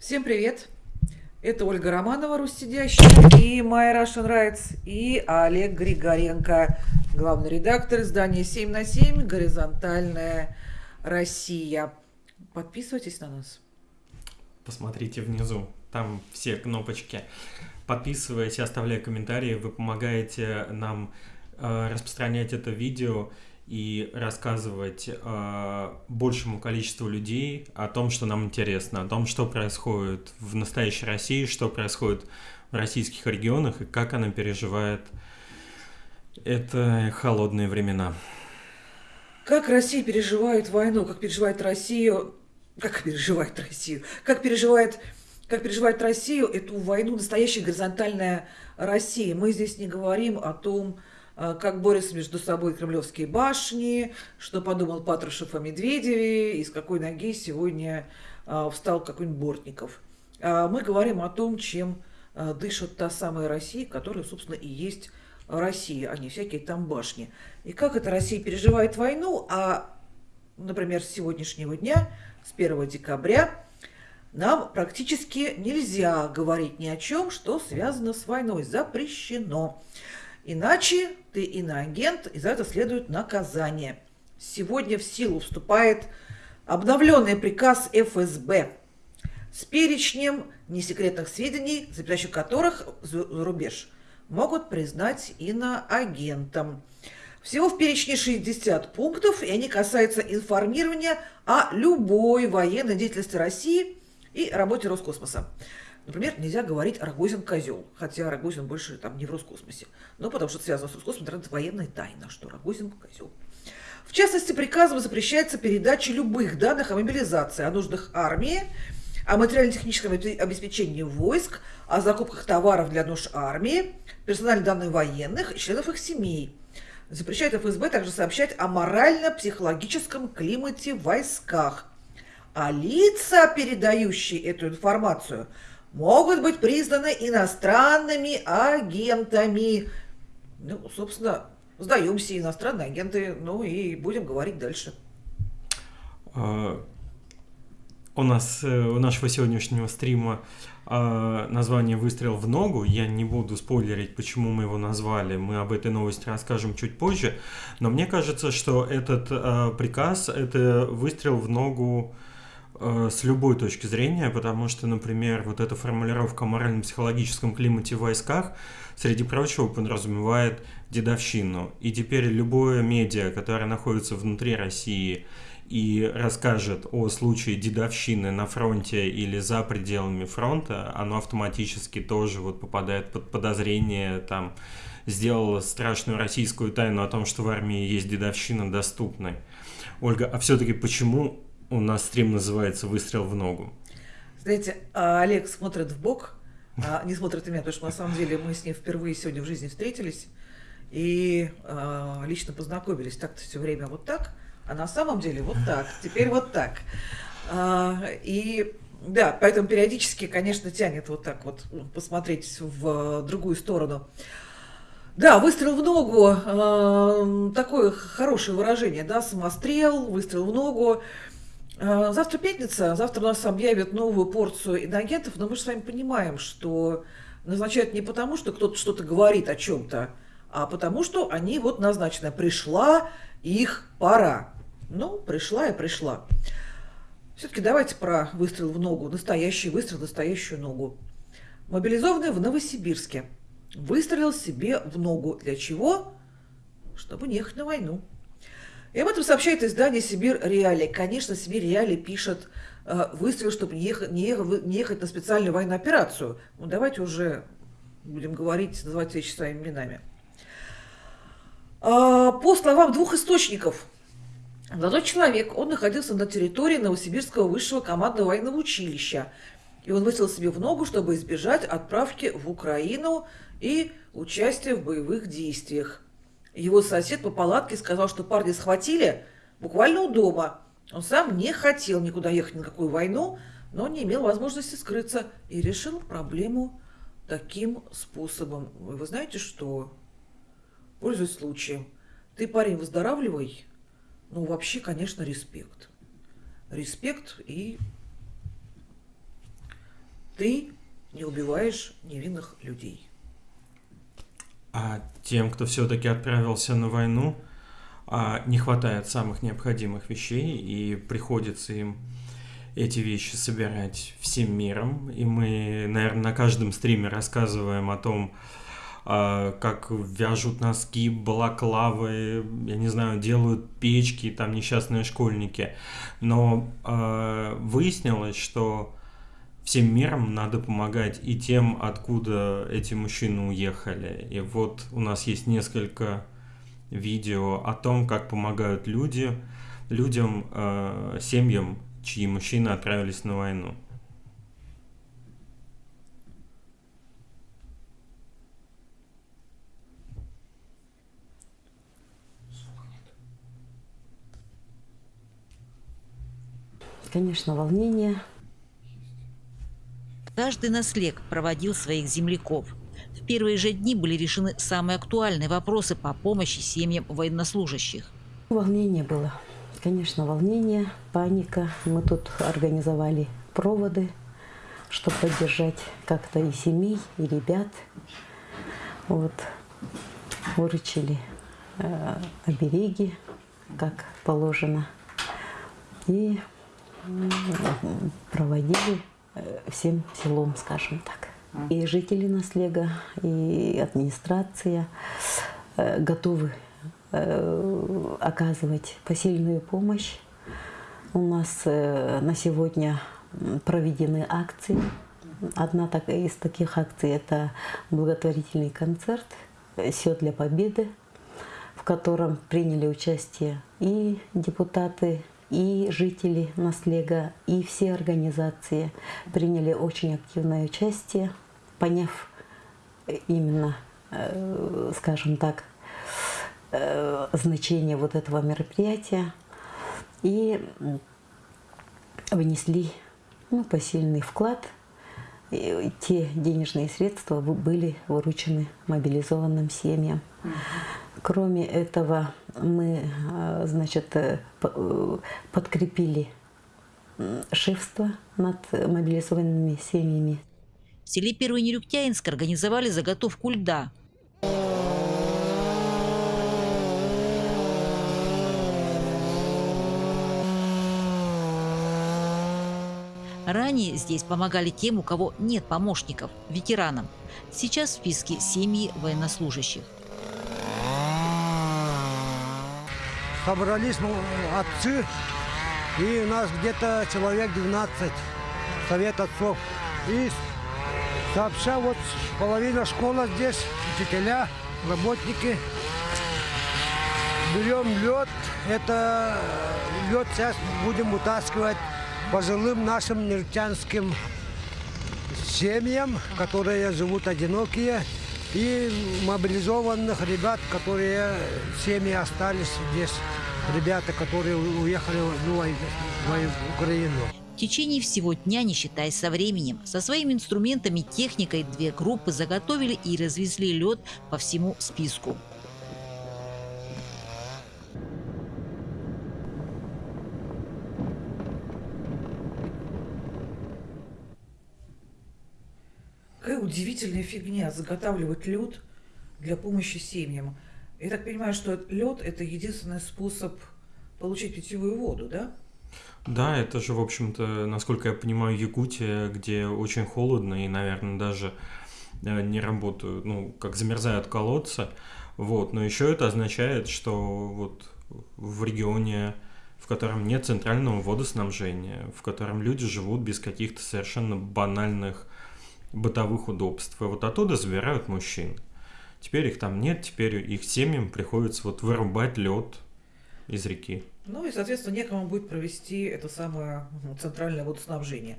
Всем привет! Это Ольга Романова, Руссидящая, и My Russian Rights, и Олег Григоренко, главный редактор издания 7 на 7 «Горизонтальная Россия». Подписывайтесь на нас. Посмотрите внизу, там все кнопочки. Подписывайтесь, оставляйте комментарии, вы помогаете нам э, распространять это видео и рассказывать э, большему количеству людей о том, что нам интересно, о том, что происходит в настоящей России, что происходит в российских регионах и как она переживает это холодные времена. Как Россия переживает войну, как переживает Россию, как переживает Россию, как переживает, как переживает Россию эту войну настоящая горизонтальная Россия. Мы здесь не говорим о том, как борются между собой кремлевские башни, что подумал Патрушев о Медведеве, из какой ноги сегодня а, встал какой-нибудь Бортников. А, мы говорим о том, чем дышит та самая Россия, которая, собственно, и есть Россия, а не всякие там башни. И как эта Россия переживает войну, а, например, с сегодняшнего дня, с 1 декабря, нам практически нельзя говорить ни о чем, что связано с войной, запрещено. Иначе ты иноагент, и за это следует наказание. Сегодня в силу вступает обновленный приказ ФСБ с перечнем несекретных сведений, за передачу которых за рубеж могут признать иноагентом. Всего в перечне 60 пунктов, и они касаются информирования о любой военной деятельности России и работе Роскосмоса. Например, нельзя говорить Рогозин козел, хотя Рогозин больше там не в Роскосмосе. Но потому что связано с Роскосмосом, это военная тайна, что Рогозин козел. В частности, приказом запрещается передача любых данных о мобилизации, о нуждах армии, о материально-техническом обеспечении войск, о закупках товаров для нужд армии, персональных данных военных и членов их семей. Запрещает ФСБ также сообщать о морально-психологическом климате в войсках. А лица, передающие эту информацию – могут быть признаны иностранными агентами. Ну, собственно, сдаемся иностранные агенты, ну и будем говорить дальше. А, у нас, э, у нашего сегодняшнего стрима а, название «Выстрел в ногу». Я не буду спойлерить, почему мы его назвали. Мы об этой новости расскажем чуть позже. Но мне кажется, что этот а, приказ – это выстрел в ногу с любой точки зрения, потому что, например, вот эта формулировка о морально-психологическом климате в войсках, среди прочего, подразумевает дедовщину. И теперь любое медиа, которое находится внутри России и расскажет о случае дедовщины на фронте или за пределами фронта, оно автоматически тоже вот попадает под подозрение, там, сделало страшную российскую тайну о том, что в армии есть дедовщина доступной. Ольга, а все-таки почему у нас стрим называется «Выстрел в ногу». Знаете, а Олег смотрит в бок, а не смотрит на меня, потому что на самом деле мы с ним впервые сегодня в жизни встретились и э, лично познакомились. Так-то все время вот так, а на самом деле вот так, теперь вот так. А, и да, поэтому периодически, конечно, тянет вот так вот посмотреть в другую сторону. Да, выстрел в ногу, э, такое хорошее выражение, да, самострел, выстрел в ногу. Э, завтра пятница, завтра нас объявят новую порцию инагентов, но мы же с вами понимаем, что назначают не потому, что кто-то что-то говорит о чем-то, а потому что они вот назначены. Пришла их пора. Ну, пришла и пришла. Все-таки давайте про выстрел в ногу, настоящий выстрел, настоящую ногу. Мобилизованный в Новосибирске выстрелил себе в ногу. Для чего? Чтобы не ехать на войну. И об этом сообщает издание «Сибирь Реали». Конечно, «Сибирь Реали» пишет э, выстрел, чтобы не ехать, не, ехать, не ехать на специальную военную операцию. Ну, давайте уже будем говорить, называть вещи своими именами. А, по словам двух источников, молодой человек, он находился на территории Новосибирского высшего командного военного училища. И он выстрелил себе в ногу, чтобы избежать отправки в Украину и участия в боевых действиях. Его сосед по палатке сказал, что парня схватили буквально у дома. Он сам не хотел никуда ехать на какую войну, но не имел возможности скрыться и решил проблему таким способом. Вы знаете что? Пользуясь случаем. Ты, парень, выздоравливай. Ну, вообще, конечно, респект. Респект и ты не убиваешь невинных людей. А тем, кто все-таки отправился на войну, а, не хватает самых необходимых вещей, и приходится им эти вещи собирать всем миром. И мы, наверное, на каждом стриме рассказываем о том, а, как вяжут носки, балаклавы, я не знаю, делают печки, там несчастные школьники. Но э, выяснилось, что всем миром надо помогать и тем, откуда эти мужчины уехали. И вот у нас есть несколько видео о том, как помогают люди, людям, э, семьям, чьи мужчины отправились на войну. Конечно, волнение. Каждый наслег проводил своих земляков. В первые же дни были решены самые актуальные вопросы по помощи семьям военнослужащих. Волнение было. Конечно, волнение, паника. Мы тут организовали проводы, чтобы поддержать как-то и семей, и ребят. Вот. Выручили э, обереги, как положено. И проводили всем селом, скажем так. И жители Наслега, и администрация э, готовы э, оказывать посильную помощь. У нас на сегодня проведены акции. Одна из таких акций – это благотворительный концерт «Все для победы», в котором приняли участие и депутаты и жители Наслега, и все организации приняли очень активное участие, поняв именно, э, скажем так, э, значение вот этого мероприятия и внесли ну, посильный вклад. И те денежные средства были выручены мобилизованным семьям. Кроме этого, мы, э, значит, э, э, подкрепили шефство над мобилизованными семьями. В селе Первый Нерюктяинск организовали заготовку льда. Ранее здесь помогали тем, у кого нет помощников, ветеранам. Сейчас в списке семьи военнослужащих. Собрались отцы, и у нас где-то человек 12, совет отцов. И сообща вот половина школы здесь, учителя, работники. Берем лед, это лед сейчас будем утаскивать пожилым нашим нефтянским семьям, которые живут одинокие, и мобилизованных ребят, которые семьи остались здесь, ребята, которые уехали в Украину. В течение всего дня, не считаясь со временем, со своими инструментами, техникой две группы заготовили и развезли лед по всему списку. Удивительная фигня заготавливать лед для помощи семьям. Я так понимаю, что лед это единственный способ получить питьевую воду, да? Да, это же, в общем-то, насколько я понимаю, Якутия, где очень холодно и, наверное, даже э, не работают, ну, как замерзают колодцы. Вот, но еще это означает, что вот в регионе, в котором нет центрального водоснабжения, в котором люди живут без каких-то совершенно банальных бытовых удобств. И вот оттуда забирают мужчин. Теперь их там нет, теперь их семьям приходится вот вырубать лед из реки. Ну и, соответственно, некому будет провести это самое ну, центральное водоснабжение.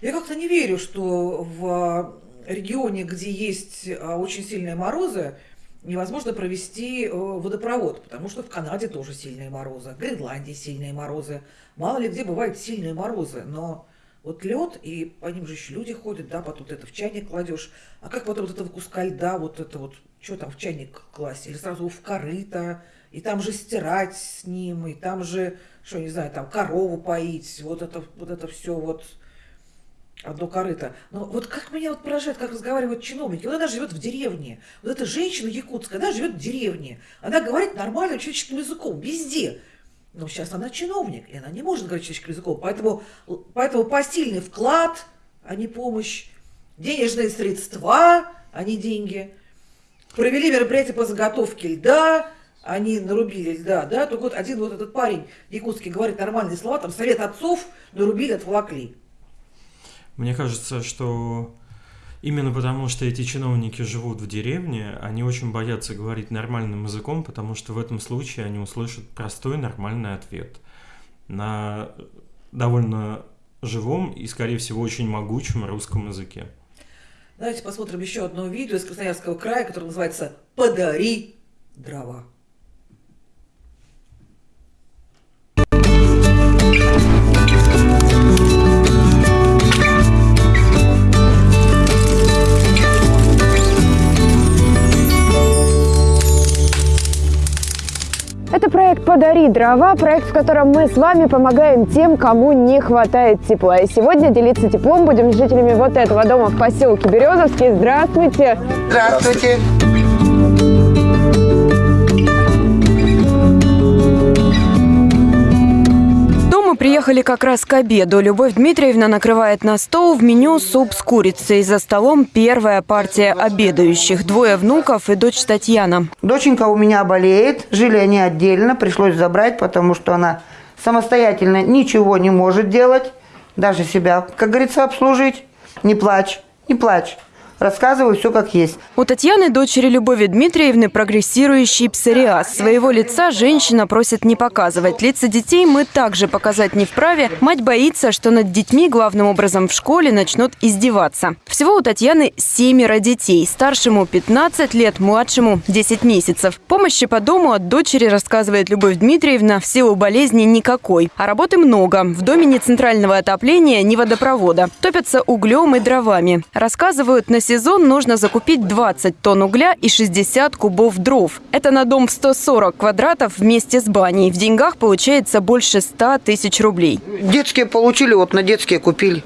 Я как-то не верю, что в регионе, где есть а, очень сильные морозы, невозможно провести э, водопровод, потому что в Канаде тоже сильные морозы, в Гренландии сильные морозы. Мало ли где бывают сильные морозы, но вот лед, и по ним же еще люди ходят, да, потом это в чайник кладешь. А как потом вот этого куска льда, вот это вот, что там в чайник класть? Или сразу в корыто, и там же стирать с ним, и там же, что, не знаю, там корову поить, вот это, вот это все вот. одно корыто. Но вот как меня вот поражает, как разговаривают чиновники. Вот она живет в деревне. Вот эта женщина якутская, она живет в деревне. Она говорит нормальным человеческим языком, везде. Но сейчас она чиновник, и она не может говорить человеческим языком. Поэтому, поэтому посильный вклад, а не помощь, денежные средства, а не деньги. Провели мероприятие по заготовке льда, они нарубили льда, да, только вот один вот этот парень якутский говорит нормальные слова, там совет отцов нарубили, отволокли. Мне кажется, что именно потому, что эти чиновники живут в деревне, они очень боятся говорить нормальным языком, потому что в этом случае они услышат простой нормальный ответ на довольно живом и, скорее всего, очень могучем русском языке. Давайте посмотрим еще одно видео из Красноярского края, которое называется «Подари дрова». Это проект «Подари дрова», проект, в котором мы с вами помогаем тем, кому не хватает тепла. И сегодня делиться теплом будем с жителями вот этого дома в поселке Березовский. Здравствуйте! Здравствуйте! Приехали как раз к обеду. Любовь Дмитриевна накрывает на стол в меню суп с курицей. За столом первая партия обедающих. Двое внуков и дочь Татьяна. Доченька у меня болеет. Жили они отдельно. Пришлось забрать, потому что она самостоятельно ничего не может делать. Даже себя, как говорится, обслужить. Не плачь, не плачь. Рассказываю все как есть. У Татьяны, дочери Любови Дмитриевны, прогрессирующий псориаз. Своего лица женщина просит не показывать. Лица детей мы также показать не вправе. Мать боится, что над детьми, главным образом в школе, начнут издеваться. Всего у Татьяны семеро детей. Старшему 15 лет, младшему 10 месяцев. Помощи по дому от дочери, рассказывает Любовь Дмитриевна, в силу болезни никакой. А работы много. В доме ни центрального отопления, ни водопровода. Топятся углем и дровами. Рассказывают, на сезон нужно закупить 20 тонн угля и 60 кубов дров. Это на дом в 140 квадратов вместе с баней. В деньгах получается больше 100 тысяч рублей. Детские получили, вот на детские купили.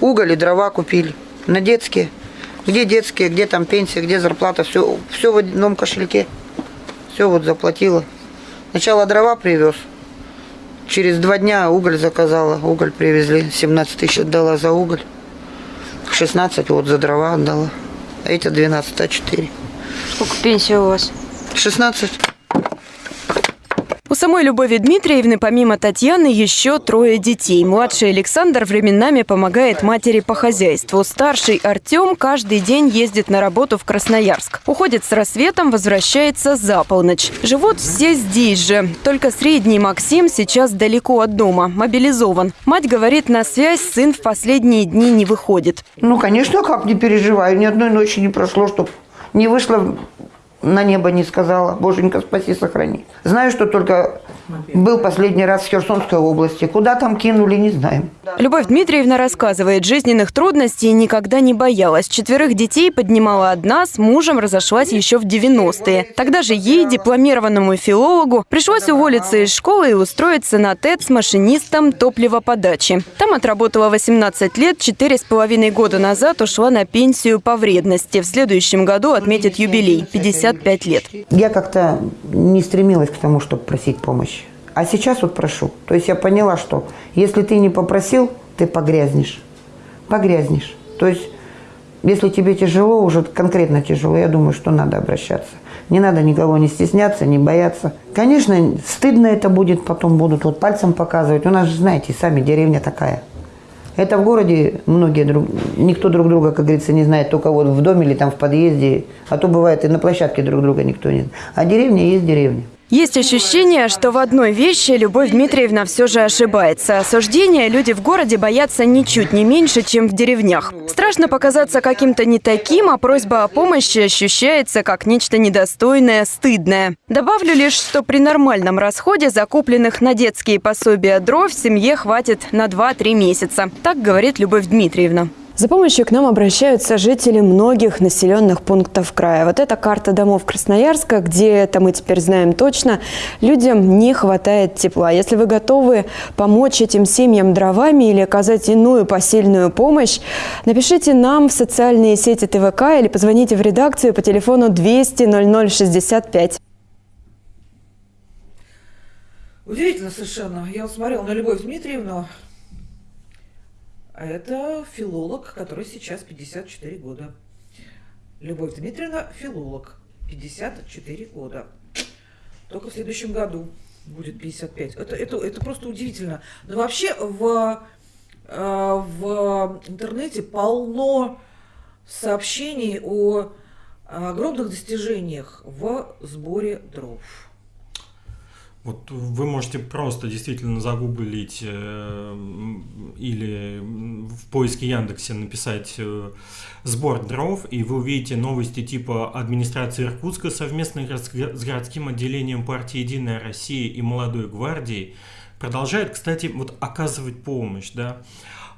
Уголь и дрова купили. На детские. Где детские, где там пенсия, где зарплата, все, все в одном кошельке. Все вот заплатила. Сначала дрова привез. Через два дня уголь заказала. Уголь привезли. 17 тысяч отдала за уголь. 16 вот за дрова отдала. А эти 12, а 4. Сколько пенсия у вас? 16. У самой Любови Дмитриевны помимо Татьяны еще трое детей. Младший Александр временами помогает матери по хозяйству. Старший Артем каждый день ездит на работу в Красноярск. Уходит с рассветом, возвращается за полночь. Живут все здесь же. Только средний Максим сейчас далеко от дома, мобилизован. Мать говорит, на связь сын в последние дни не выходит. Ну, конечно, как не переживаю. Ни одной ночи не прошло, чтобы не вышло на небо не сказала. Боженька, спаси, сохрани. Знаю, что только был последний раз в Херсонской области. Куда там кинули, не знаем. Любовь Дмитриевна рассказывает, жизненных трудностей никогда не боялась. Четверых детей поднимала одна, с мужем разошлась еще в 90-е. Тогда же ей, дипломированному филологу, пришлось уволиться из школы и устроиться на ТЭТ с машинистом топливоподачи. Там отработала 18 лет, четыре с половиной года назад ушла на пенсию по вредности. В следующем году отметит юбилей – 55 лет. Я как-то не стремилась к тому, чтобы просить помощи. А сейчас вот прошу. То есть я поняла, что если ты не попросил, ты погрязнешь. Погрязнешь. То есть если тебе тяжело, уже конкретно тяжело, я думаю, что надо обращаться. Не надо никого не стесняться, не бояться. Конечно, стыдно это будет, потом будут вот пальцем показывать. У нас же, знаете, сами деревня такая. Это в городе многие друг, никто друг друга, как говорится, не знает, только вот в доме или там в подъезде. А то бывает и на площадке друг друга никто не знает. А деревня есть деревня. Есть ощущение, что в одной вещи Любовь Дмитриевна все же ошибается. Осуждения люди в городе боятся ничуть не меньше, чем в деревнях. Страшно показаться каким-то не таким, а просьба о помощи ощущается как нечто недостойное, стыдное. Добавлю лишь, что при нормальном расходе закупленных на детские пособия дров семье хватит на 2-3 месяца. Так говорит Любовь Дмитриевна. За помощью к нам обращаются жители многих населенных пунктов края. Вот эта карта домов Красноярска, где это мы теперь знаем точно, людям не хватает тепла. Если вы готовы помочь этим семьям дровами или оказать иную посильную помощь, напишите нам в социальные сети ТВК или позвоните в редакцию по телефону 200 0065. Удивительно совершенно. Я вот смотрела на Любовь Дмитриевну, это филолог, который сейчас 54 года. Любовь Дмитриевна – филолог, 54 года. Только в следующем году будет 55. Это, это, это просто удивительно. Но вообще в, э, в интернете полно сообщений о огромных достижениях в сборе дров. Вот вы можете просто действительно загуглить э, или в поиске Яндексе написать э, сбор дров, и вы увидите новости типа администрации Иркутска совместно с городским отделением партии «Единая Россия» и «Молодой гвардией» продолжает, кстати, вот оказывать помощь, да,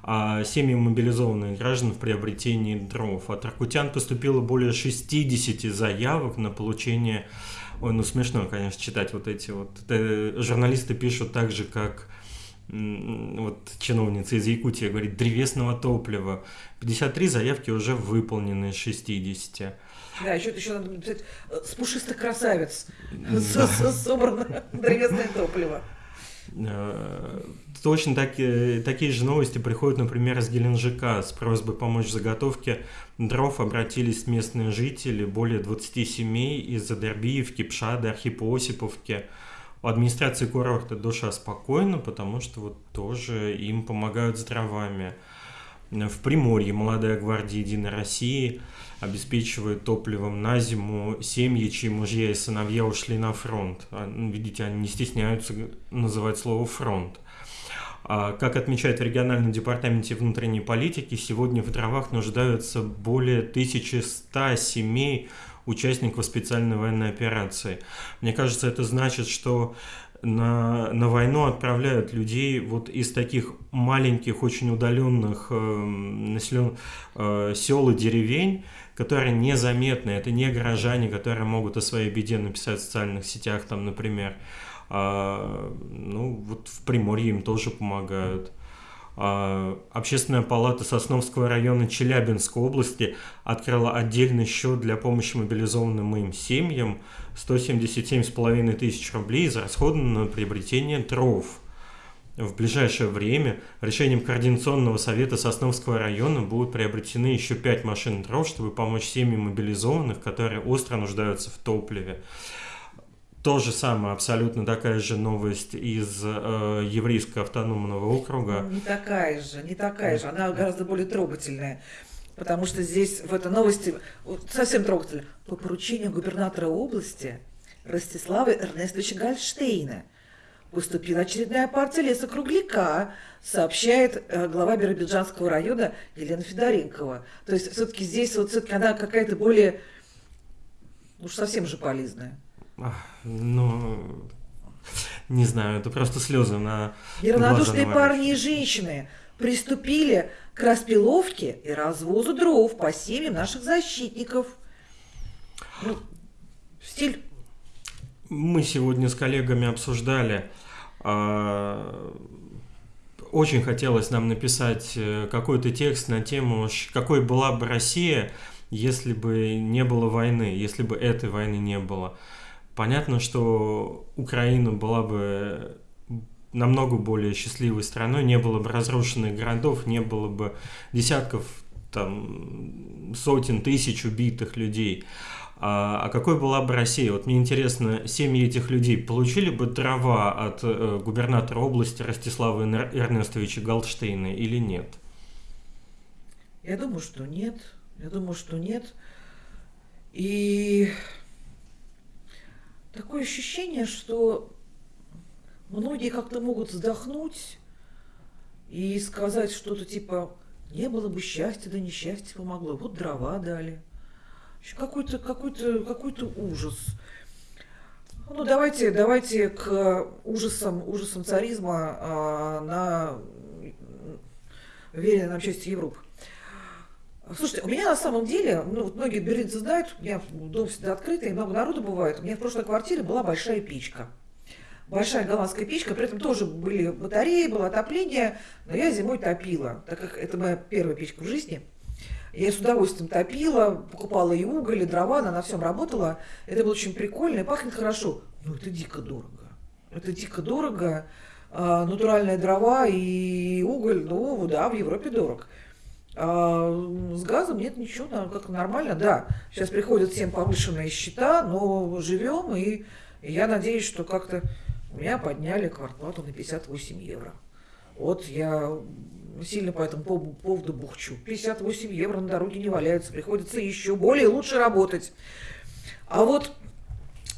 а семьям мобилизованных граждан в приобретении дров. От иркутян поступило более 60 заявок на получение Ой, ну смешно, конечно, читать вот эти вот. Это журналисты пишут так же, как вот чиновница из Якутии говорит, древесного топлива. 53 заявки уже выполнены из 60. Да, еще, еще надо написать э, с пушистых красавец собрано древесное топливо. Э, точно так, такие же новости приходят, например, из Геленджика с просьбой помочь в заготовке дров обратились местные жители, более 20 семей из Адербиевки, Пшады, Архипосиповки. У администрации курорта душа спокойна, потому что вот тоже им помогают с дровами. В Приморье молодая гвардия Единой России обеспечивает топливом на зиму семьи, чьи мужья и сыновья ушли на фронт. А, ну, видите, они не стесняются называть слово «фронт». А, как отмечают в региональном департаменте внутренней политики, сегодня в дровах нуждаются более 1100 семей участников специальной военной операции. Мне кажется, это значит, что на, на войну отправляют людей вот из таких маленьких, очень удаленных э, населен, э, сел и деревень, которые незаметны. Это не горожане, которые могут о своей беде написать в социальных сетях, там, например. А, ну, вот в Приморье им тоже помогают. А, Общественная палата Сосновского района Челябинской области открыла отдельный счет для помощи мобилизованным им семьям. 177,5 тысяч рублей израсходовано на приобретение дров. В ближайшее время решением Координационного совета Сосновского района будут приобретены еще 5 машин дров, чтобы помочь семьям мобилизованных, которые остро нуждаются в топливе. То же самое, абсолютно такая же новость из э, еврейского автономного округа. Не такая же, не такая же, она гораздо более трогательная. Потому что здесь в этой новости совсем трогательно. По поручению губернатора области Ростислава Эрнестовича Гальштейна поступила очередная партия лесокругляка, сообщает э, глава Биробиджанского района Елена Федоренкова. То есть все-таки здесь вот все-таки она какая-то более, уж совсем же полезная. Ну, не знаю, это просто слезы на Неравнодушные парни и женщины приступили к распиловке и развозу дров по семьям наших защитников. Ну, стиль. Мы сегодня с коллегами обсуждали. А, очень хотелось нам написать э, какой-то текст на тему, какой была бы Россия, если бы не было войны, если бы этой войны не было. Понятно, что Украина была бы намного более счастливой страной, не было бы разрушенных городов, не было бы десятков, там, сотен тысяч убитых людей. А, а какой была бы Россия? Вот мне интересно, семьи этих людей получили бы дрова от э, губернатора области Ростислава Эрнестовича Галштейна или нет? Я думаю, что нет. Я думаю, что нет. И такое ощущение, что многие как-то могут вздохнуть и сказать что-то типа «не было бы счастья, да несчастье помогло, вот дрова дали». Какой-то какой-то какой-то ужас. Ну, давайте, давайте к ужасам, ужасам царизма а, на веренной нам части Европы. Слушайте, у меня на самом деле, ну, вот многие берлинцы знают, у меня дом всегда открытый, много народу бывает. У меня в прошлой квартире была большая печка. Большая голландская печка, при этом тоже были батареи, было отопление, но я зимой топила, так как это моя первая печка в жизни. Я с удовольствием топила, покупала и уголь, и дрова, она на всем работала. Это было очень прикольно и пахнет хорошо. Но это дико дорого. Это дико дорого. А, натуральные дрова и уголь, ну да, в Европе дорог. А с газом нет ничего, как нормально, да. Сейчас приходят всем повышенные счета, но живем, и я надеюсь, что как-то меня подняли квартплату на 58 евро. Вот я сильно по этому поводу бухчу. 58 евро на дороге не валяются, приходится еще более лучше работать. А вот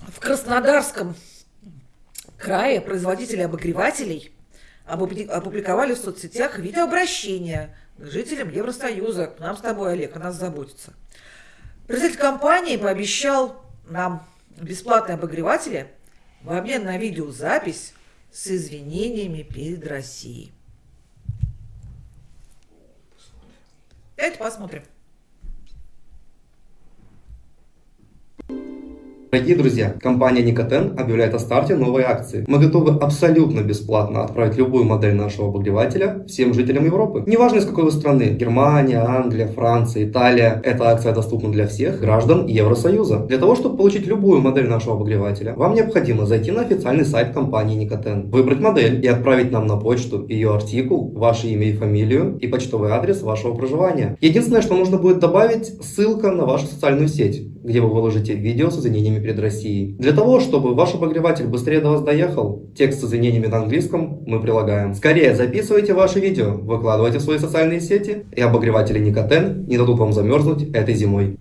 в Краснодарском крае производители обогревателей опубликовали в соцсетях видеообращение к жителям Евросоюза, к нам с тобой, Олег, о нас заботится. Представитель компании пообещал нам бесплатные обогреватели в обмен на видеозапись с извинениями перед Россией. Давайте посмотрим. Дорогие друзья, компания Никотен объявляет о старте новой акции. Мы готовы абсолютно бесплатно отправить любую модель нашего обогревателя всем жителям Европы. Неважно из какой вы страны, Германия, Англия, Франция, Италия, эта акция доступна для всех граждан Евросоюза. Для того, чтобы получить любую модель нашего обогревателя, вам необходимо зайти на официальный сайт компании Никотен, выбрать модель и отправить нам на почту ее артикул, ваше имя и фамилию и почтовый адрес вашего проживания. Единственное, что нужно будет добавить, ссылка на вашу социальную сеть, где вы выложите видео с извинениями извинениями перед Россией. Для того, чтобы ваш обогреватель быстрее до вас доехал, текст с извинениями на английском мы прилагаем. Скорее записывайте ваши видео, выкладывайте в свои социальные сети, и обогреватели Никотен не дадут вам замерзнуть этой зимой.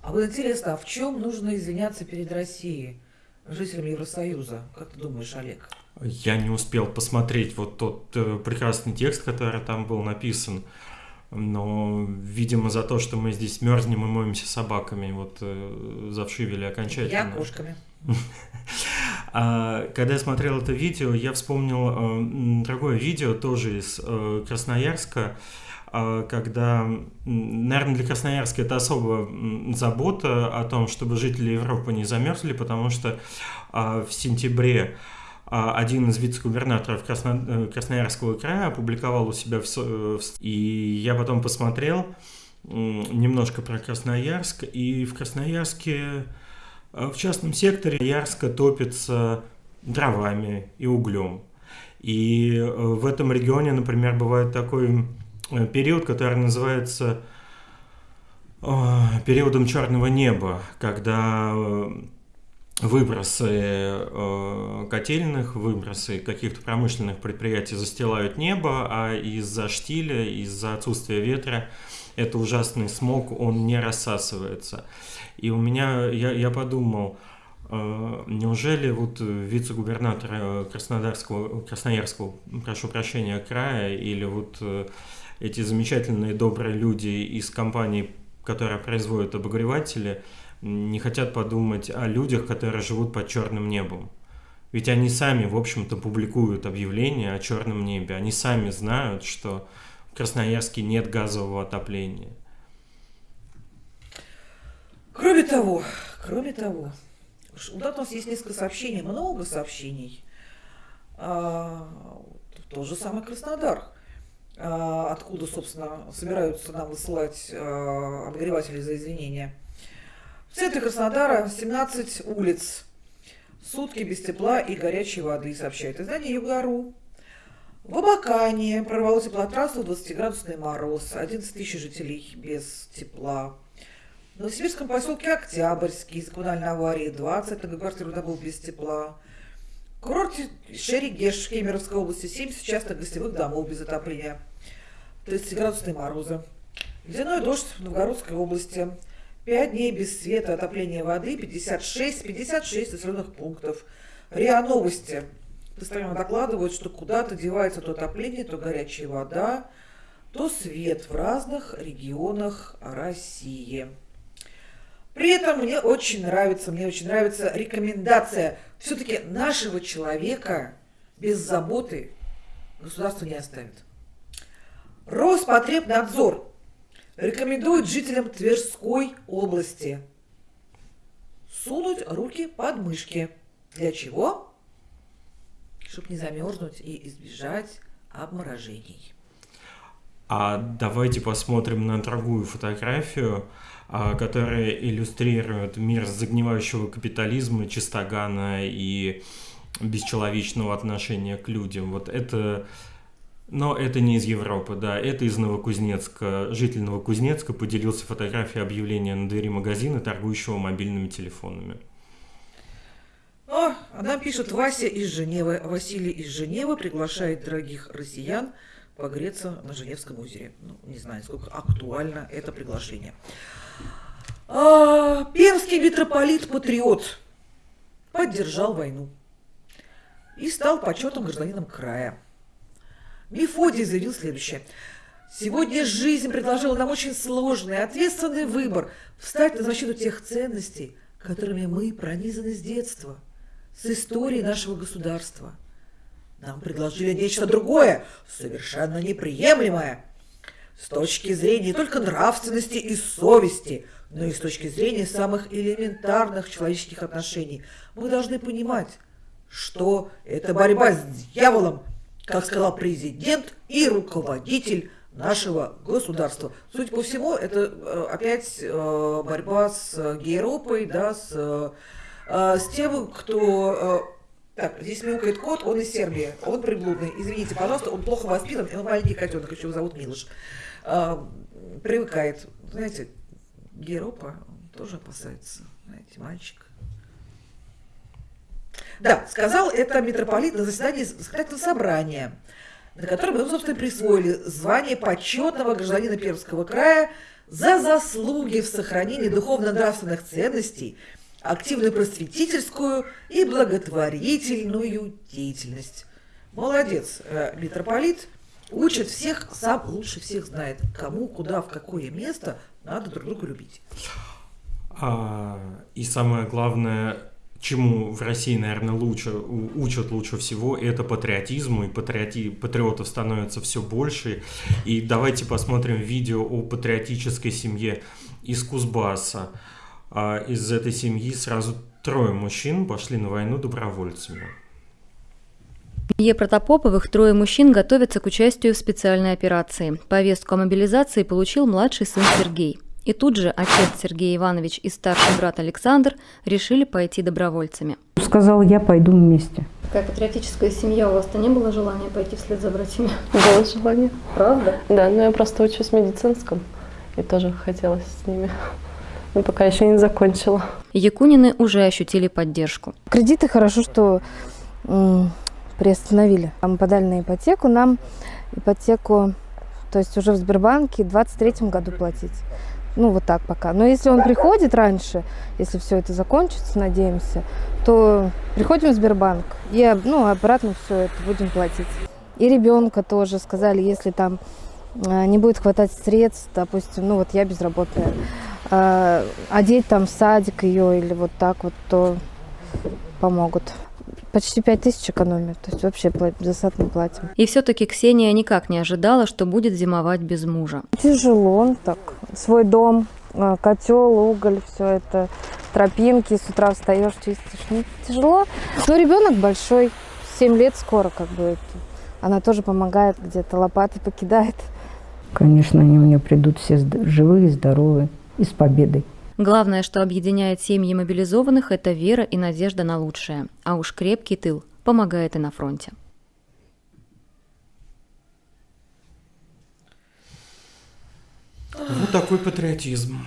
А вот интересно, а в чем нужно извиняться перед Россией, жителям Евросоюза? Как ты думаешь, Олег? Я не успел посмотреть вот тот э, прекрасный текст, который там был написан но, видимо, за то, что мы здесь мерзнем и моемся собаками, вот э, завшивели окончательно. Я кошками. А, когда я смотрел это видео, я вспомнил э, другое видео, тоже из э, Красноярска, э, когда, наверное, для Красноярска это особо забота о том, чтобы жители Европы не замерзли, потому что в сентябре один из вице-губернаторов Красно... Э, Красноярского края опубликовал у себя в... И я потом посмотрел немножко про Красноярск, и в Красноярске э, в частном секторе Ярска топится дровами и углем. И э, в этом регионе, например, бывает такой период, который называется периодом черного неба, когда выбросы э, котельных, выбросы каких-то промышленных предприятий застилают небо, а из-за штиля, из-за отсутствия ветра это ужасный смог, он не рассасывается. И у меня, я, я подумал, э, неужели вот вице-губернатор Краснодарского, Красноярского, прошу прощения, края, или вот э, эти замечательные добрые люди из компании, которая производит обогреватели, не хотят подумать о людях, которые живут под черным небом. Ведь они сами, в общем-то, публикуют объявления о черном небе. Они сами знают, что в Красноярске нет газового отопления. Кроме того, кроме того, у нас есть несколько сообщений, много сообщений. А, тот же самый Краснодар, а, откуда, собственно, собираются нам высылать а, обогреватели за извинения – в центре Краснодара 17 улиц. Сутки без тепла и горячей воды, сообщает издание Югару. В Абакане прорвало теплотрассу 20-градусный мороз. 11 тысяч жителей без тепла. В Новосибирском поселке Октябрьский из коммунальной аварии 20 многоквартирных домов без тепла. В курорте Шерегеш в Кемеровской области 70 частных гостевых домов без отопления. 30-градусные морозы. Ледяной дождь в Новгородской области. Пять дней без света, отопления воды, 56, 56 населенных пунктов. РИА Новости постоянно докладывают, что куда-то девается то отопление, то горячая вода, то свет в разных регионах России. При этом мне очень нравится, мне очень нравится рекомендация. Все-таки нашего человека без заботы государство не оставит. Роспотребнадзор рекомендует жителям Тверской области сунуть руки под мышки. Для чего? Чтобы не замерзнуть и избежать обморожений. А давайте посмотрим на другую фотографию, а, которая иллюстрирует мир загнивающего капитализма, чистогана и бесчеловечного отношения к людям. Вот это... Но это не из Европы, да, это из Новокузнецка. Житель Новокузнецка поделился фотографией объявления на двери магазина, торгующего мобильными телефонами. О, она пишет Вася из Женевы. Василий из Женевы приглашает дорогих россиян погреться на Женевском озере. Ну, не знаю, сколько актуально это приглашение. А, пермский митрополит-патриот поддержал войну и стал почетным гражданином края. Мефодий заявил следующее. Сегодня жизнь предложила нам очень сложный, ответственный выбор – встать на защиту тех ценностей, которыми мы пронизаны с детства, с историей нашего государства. Нам предложили нечто другое, совершенно неприемлемое, с точки зрения не только нравственности и совести, но и с точки зрения самых элементарных человеческих отношений. Мы должны понимать, что это борьба с дьяволом, как сказал президент и руководитель нашего государства. Суть по всему, это э, опять э, борьба с Гейропой, да, с, э, с тем, кто... Так, здесь мяукает кот, он из Сербии, он приблудный. Извините, пожалуйста, он плохо воспитан, он маленький котенок, еще его зовут Милош. Привыкает. Знаете, Гейропа тоже опасается, знаете, мальчик. Да, сказал это митрополит на заседании законодательного собрания, на котором ему, собственно, присвоили звание почетного гражданина Пермского края за заслуги в сохранении духовно-нравственных ценностей, активную просветительскую и благотворительную деятельность. Молодец, э, митрополит, учит всех, сам лучше всех знает, кому, куда, в какое место надо друг друга любить. А, и самое главное, чему в России, наверное, лучше, учат лучше всего, это патриотизму, и патриоти, патриотов становится все больше. И давайте посмотрим видео о патриотической семье из Кузбасса. А из этой семьи сразу трое мужчин пошли на войну добровольцами. В семье Протопоповых трое мужчин готовятся к участию в специальной операции. Повестку о мобилизации получил младший сын Сергей. И тут же отец Сергей Иванович и старший брат Александр решили пойти добровольцами. Сказал, я пойду вместе. Какая патриотическая семья, у вас-то не было желания пойти вслед за братьями? Было желание. Правда? Да, но я просто учусь в медицинском, и тоже хотелось с ними. Но пока еще не закончила. Якунины уже ощутили поддержку. Кредиты хорошо, что приостановили. Мы подали на ипотеку, нам ипотеку, то есть уже в Сбербанке в 2023 году платить. Ну, вот так пока. Но если он приходит раньше, если все это закончится, надеемся, то приходим в Сбербанк и ну, обратно все это будем платить. И ребенка тоже сказали, если там э, не будет хватать средств, допустим, ну вот я безработная, одеть там в садик ее или вот так вот, то помогут почти пять тысяч экономят, то есть вообще за не платим. И все-таки Ксения никак не ожидала, что будет зимовать без мужа. Тяжело так, свой дом, а, котел, уголь, все это, тропинки, с утра встаешь, чистишь, ну, тяжело. Но ребенок большой, 7 лет скоро как бы, она тоже помогает где-то, лопаты покидает. Конечно, они у меня придут все живые, здоровые и с победой. Главное, что объединяет семьи мобилизованных, это вера и надежда на лучшее. А уж крепкий тыл помогает и на фронте. Вот такой патриотизм.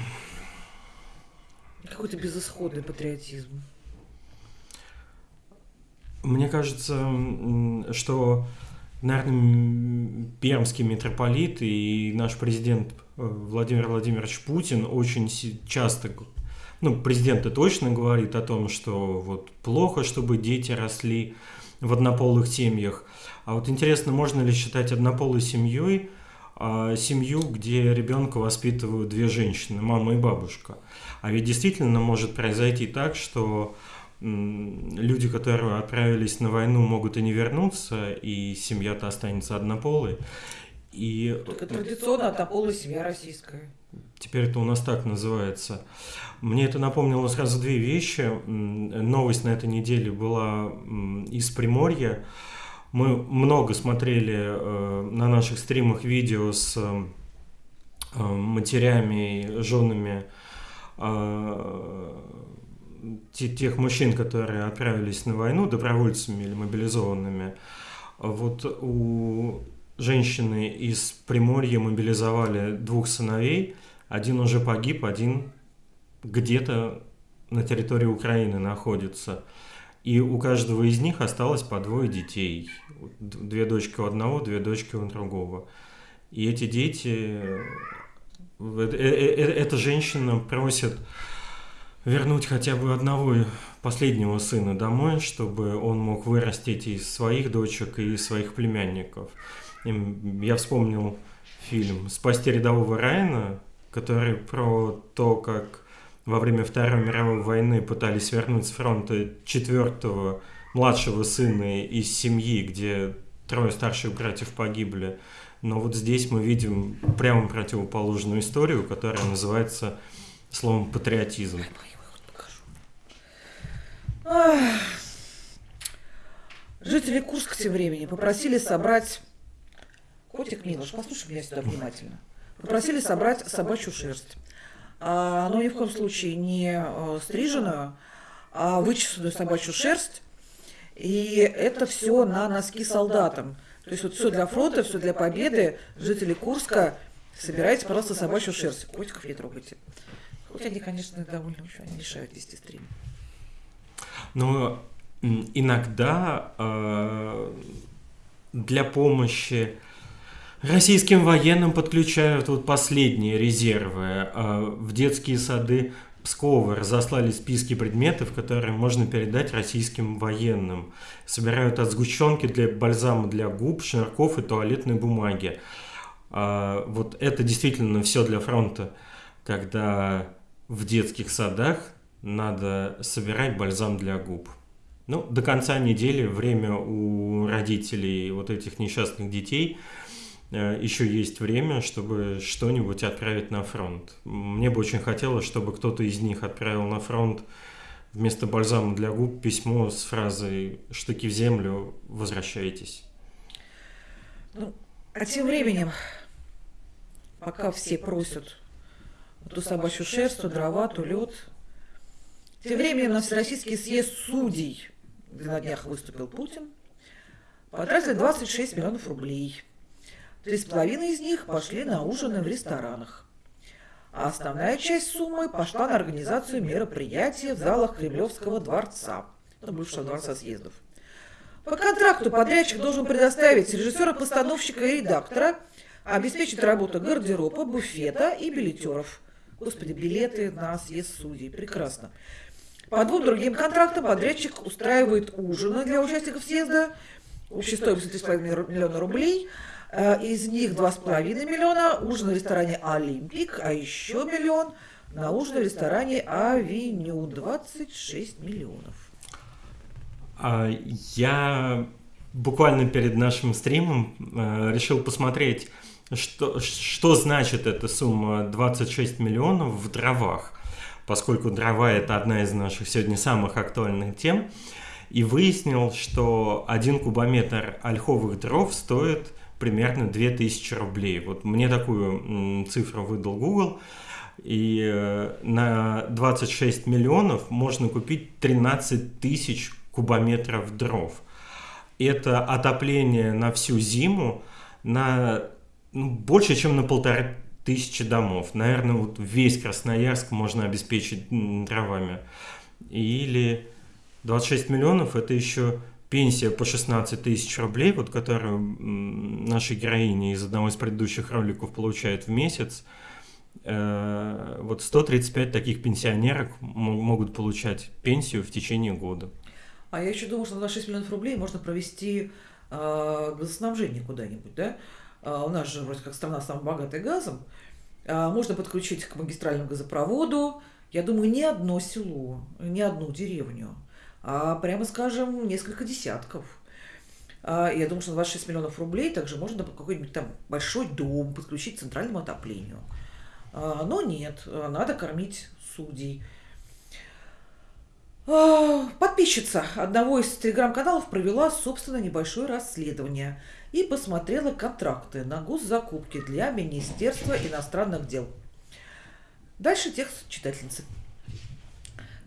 Какой-то безысходный патриотизм. Мне кажется, что наверное, пермский митрополит и наш президент Владимир Владимирович Путин очень часто, ну, президент и точно говорит о том, что вот плохо, чтобы дети росли в однополых семьях. А вот интересно, можно ли считать однополой семьей а, семью, где ребенка воспитывают две женщины, мама и бабушка? А ведь действительно может произойти так, что люди, которые отправились на войну, могут и не вернуться, и семья-то останется однополой. И Только традиционно это полная семья российская. Теперь это у нас так называется. Мне это напомнило сразу две вещи. Новость на этой неделе была из Приморья. Мы много смотрели э, на наших стримах видео с э, матерями, женами э, тех мужчин, которые отправились на войну добровольцами или мобилизованными. Вот у женщины из Приморья мобилизовали двух сыновей. Один уже погиб, один где-то на территории Украины находится. И у каждого из них осталось по двое детей. Две дочки у одного, две дочки у другого. И эти дети... Э, э, э, эта женщина просит вернуть хотя бы одного последнего сына домой, чтобы он мог вырастить и своих дочек, и своих племянников. Я вспомнил фильм «Спасти рядового Райана», который про то, как во время Второй мировой войны пытались вернуть с фронта четвертого младшего сына из семьи, где трое старших братьев погибли. Но вот здесь мы видим прямо противоположную историю, которая называется словом патриотизм. Жители Курска тем временем попросили собрать... Котик Милош, послушай меня сюда внимательно. Попросили собрать собачью шерсть. А, но ни в коем случае не э, стриженную, а вычесанную собачью шерсть. И это все на носки солдатам. То есть вот все для фронта, все для победы. Жители Курска, собирайте, пожалуйста, собачью шерсть. Котиков не трогайте. Хоть они, конечно, довольно еще они мешают вести стрим. Но иногда э, для помощи российским военным подключают вот последние резервы. Э, в детские сады Пскова разослали списки предметов, которые можно передать российским военным. Собирают от сгущенки для бальзама для губ, шнурков и туалетной бумаги. Э, вот это действительно все для фронта, когда в детских садах надо собирать бальзам для губ. Ну, до конца недели время у родителей вот этих несчастных детей еще есть время, чтобы что-нибудь отправить на фронт. Мне бы очень хотелось, чтобы кто-то из них отправил на фронт вместо бальзама для губ письмо с фразой «Штыки в землю, возвращайтесь». Ну, а тем временем, пока все просят ту собачью шерсть, то дрова, то лед, тем временем на Всероссийский съезд судей, где на днях выступил Путин, потратили 26 миллионов рублей. Три с половиной из них пошли на ужины в ресторанах. А основная часть суммы пошла на организацию мероприятия в залах Кремлевского дворца, ну, бывшего дворца съездов. По контракту подрядчик должен предоставить режиссера, постановщика и редактора, обеспечить работу гардероба, буфета и билетеров. Господи, билеты на съезд судей. Прекрасно. По двум другим контрактам подрядчик устраивает ужины для участников съезда общей стоимостью 3,5 миллиона рублей. Э, из них 2,5 миллиона ужин в ресторане «Олимпик», а еще миллион на ужин в ресторане «Авеню». 26 миллионов. А, я буквально перед нашим стримом э, решил посмотреть, что, что значит эта сумма 26 миллионов в дровах поскольку дрова – это одна из наших сегодня самых актуальных тем, и выяснил, что один кубометр ольховых дров стоит примерно 2000 рублей. Вот мне такую цифру выдал Google, и э, на 26 миллионов можно купить 13 тысяч кубометров дров. Это отопление на всю зиму на ну, больше, чем на полторы тысячи домов. Наверное, вот весь Красноярск можно обеспечить дровами. Или 26 миллионов – это еще пенсия по 16 тысяч рублей, вот которую наша героиня из одного из предыдущих роликов получает в месяц. Э, вот 135 таких пенсионерок могут получать пенсию в течение года. А я еще думаю, что на 26 миллионов рублей можно провести э, газоснабжение куда-нибудь, да? А, у нас же вроде как страна самая богатая газом, а, можно подключить к магистральному газопроводу, я думаю, не одно село, не одну деревню, прямо скажем, несколько десятков. А, Я думаю, что на 26 миллионов рублей также можно какой-нибудь там большой дом подключить к центральному отоплению. А, Но нет, а, надо кормить судей. А, Подписчица одного из телеграм-каналов провела, собственно, небольшое расследование и посмотрела контракты на госзакупки для Министерства иностранных дел. Дальше текст читательницы.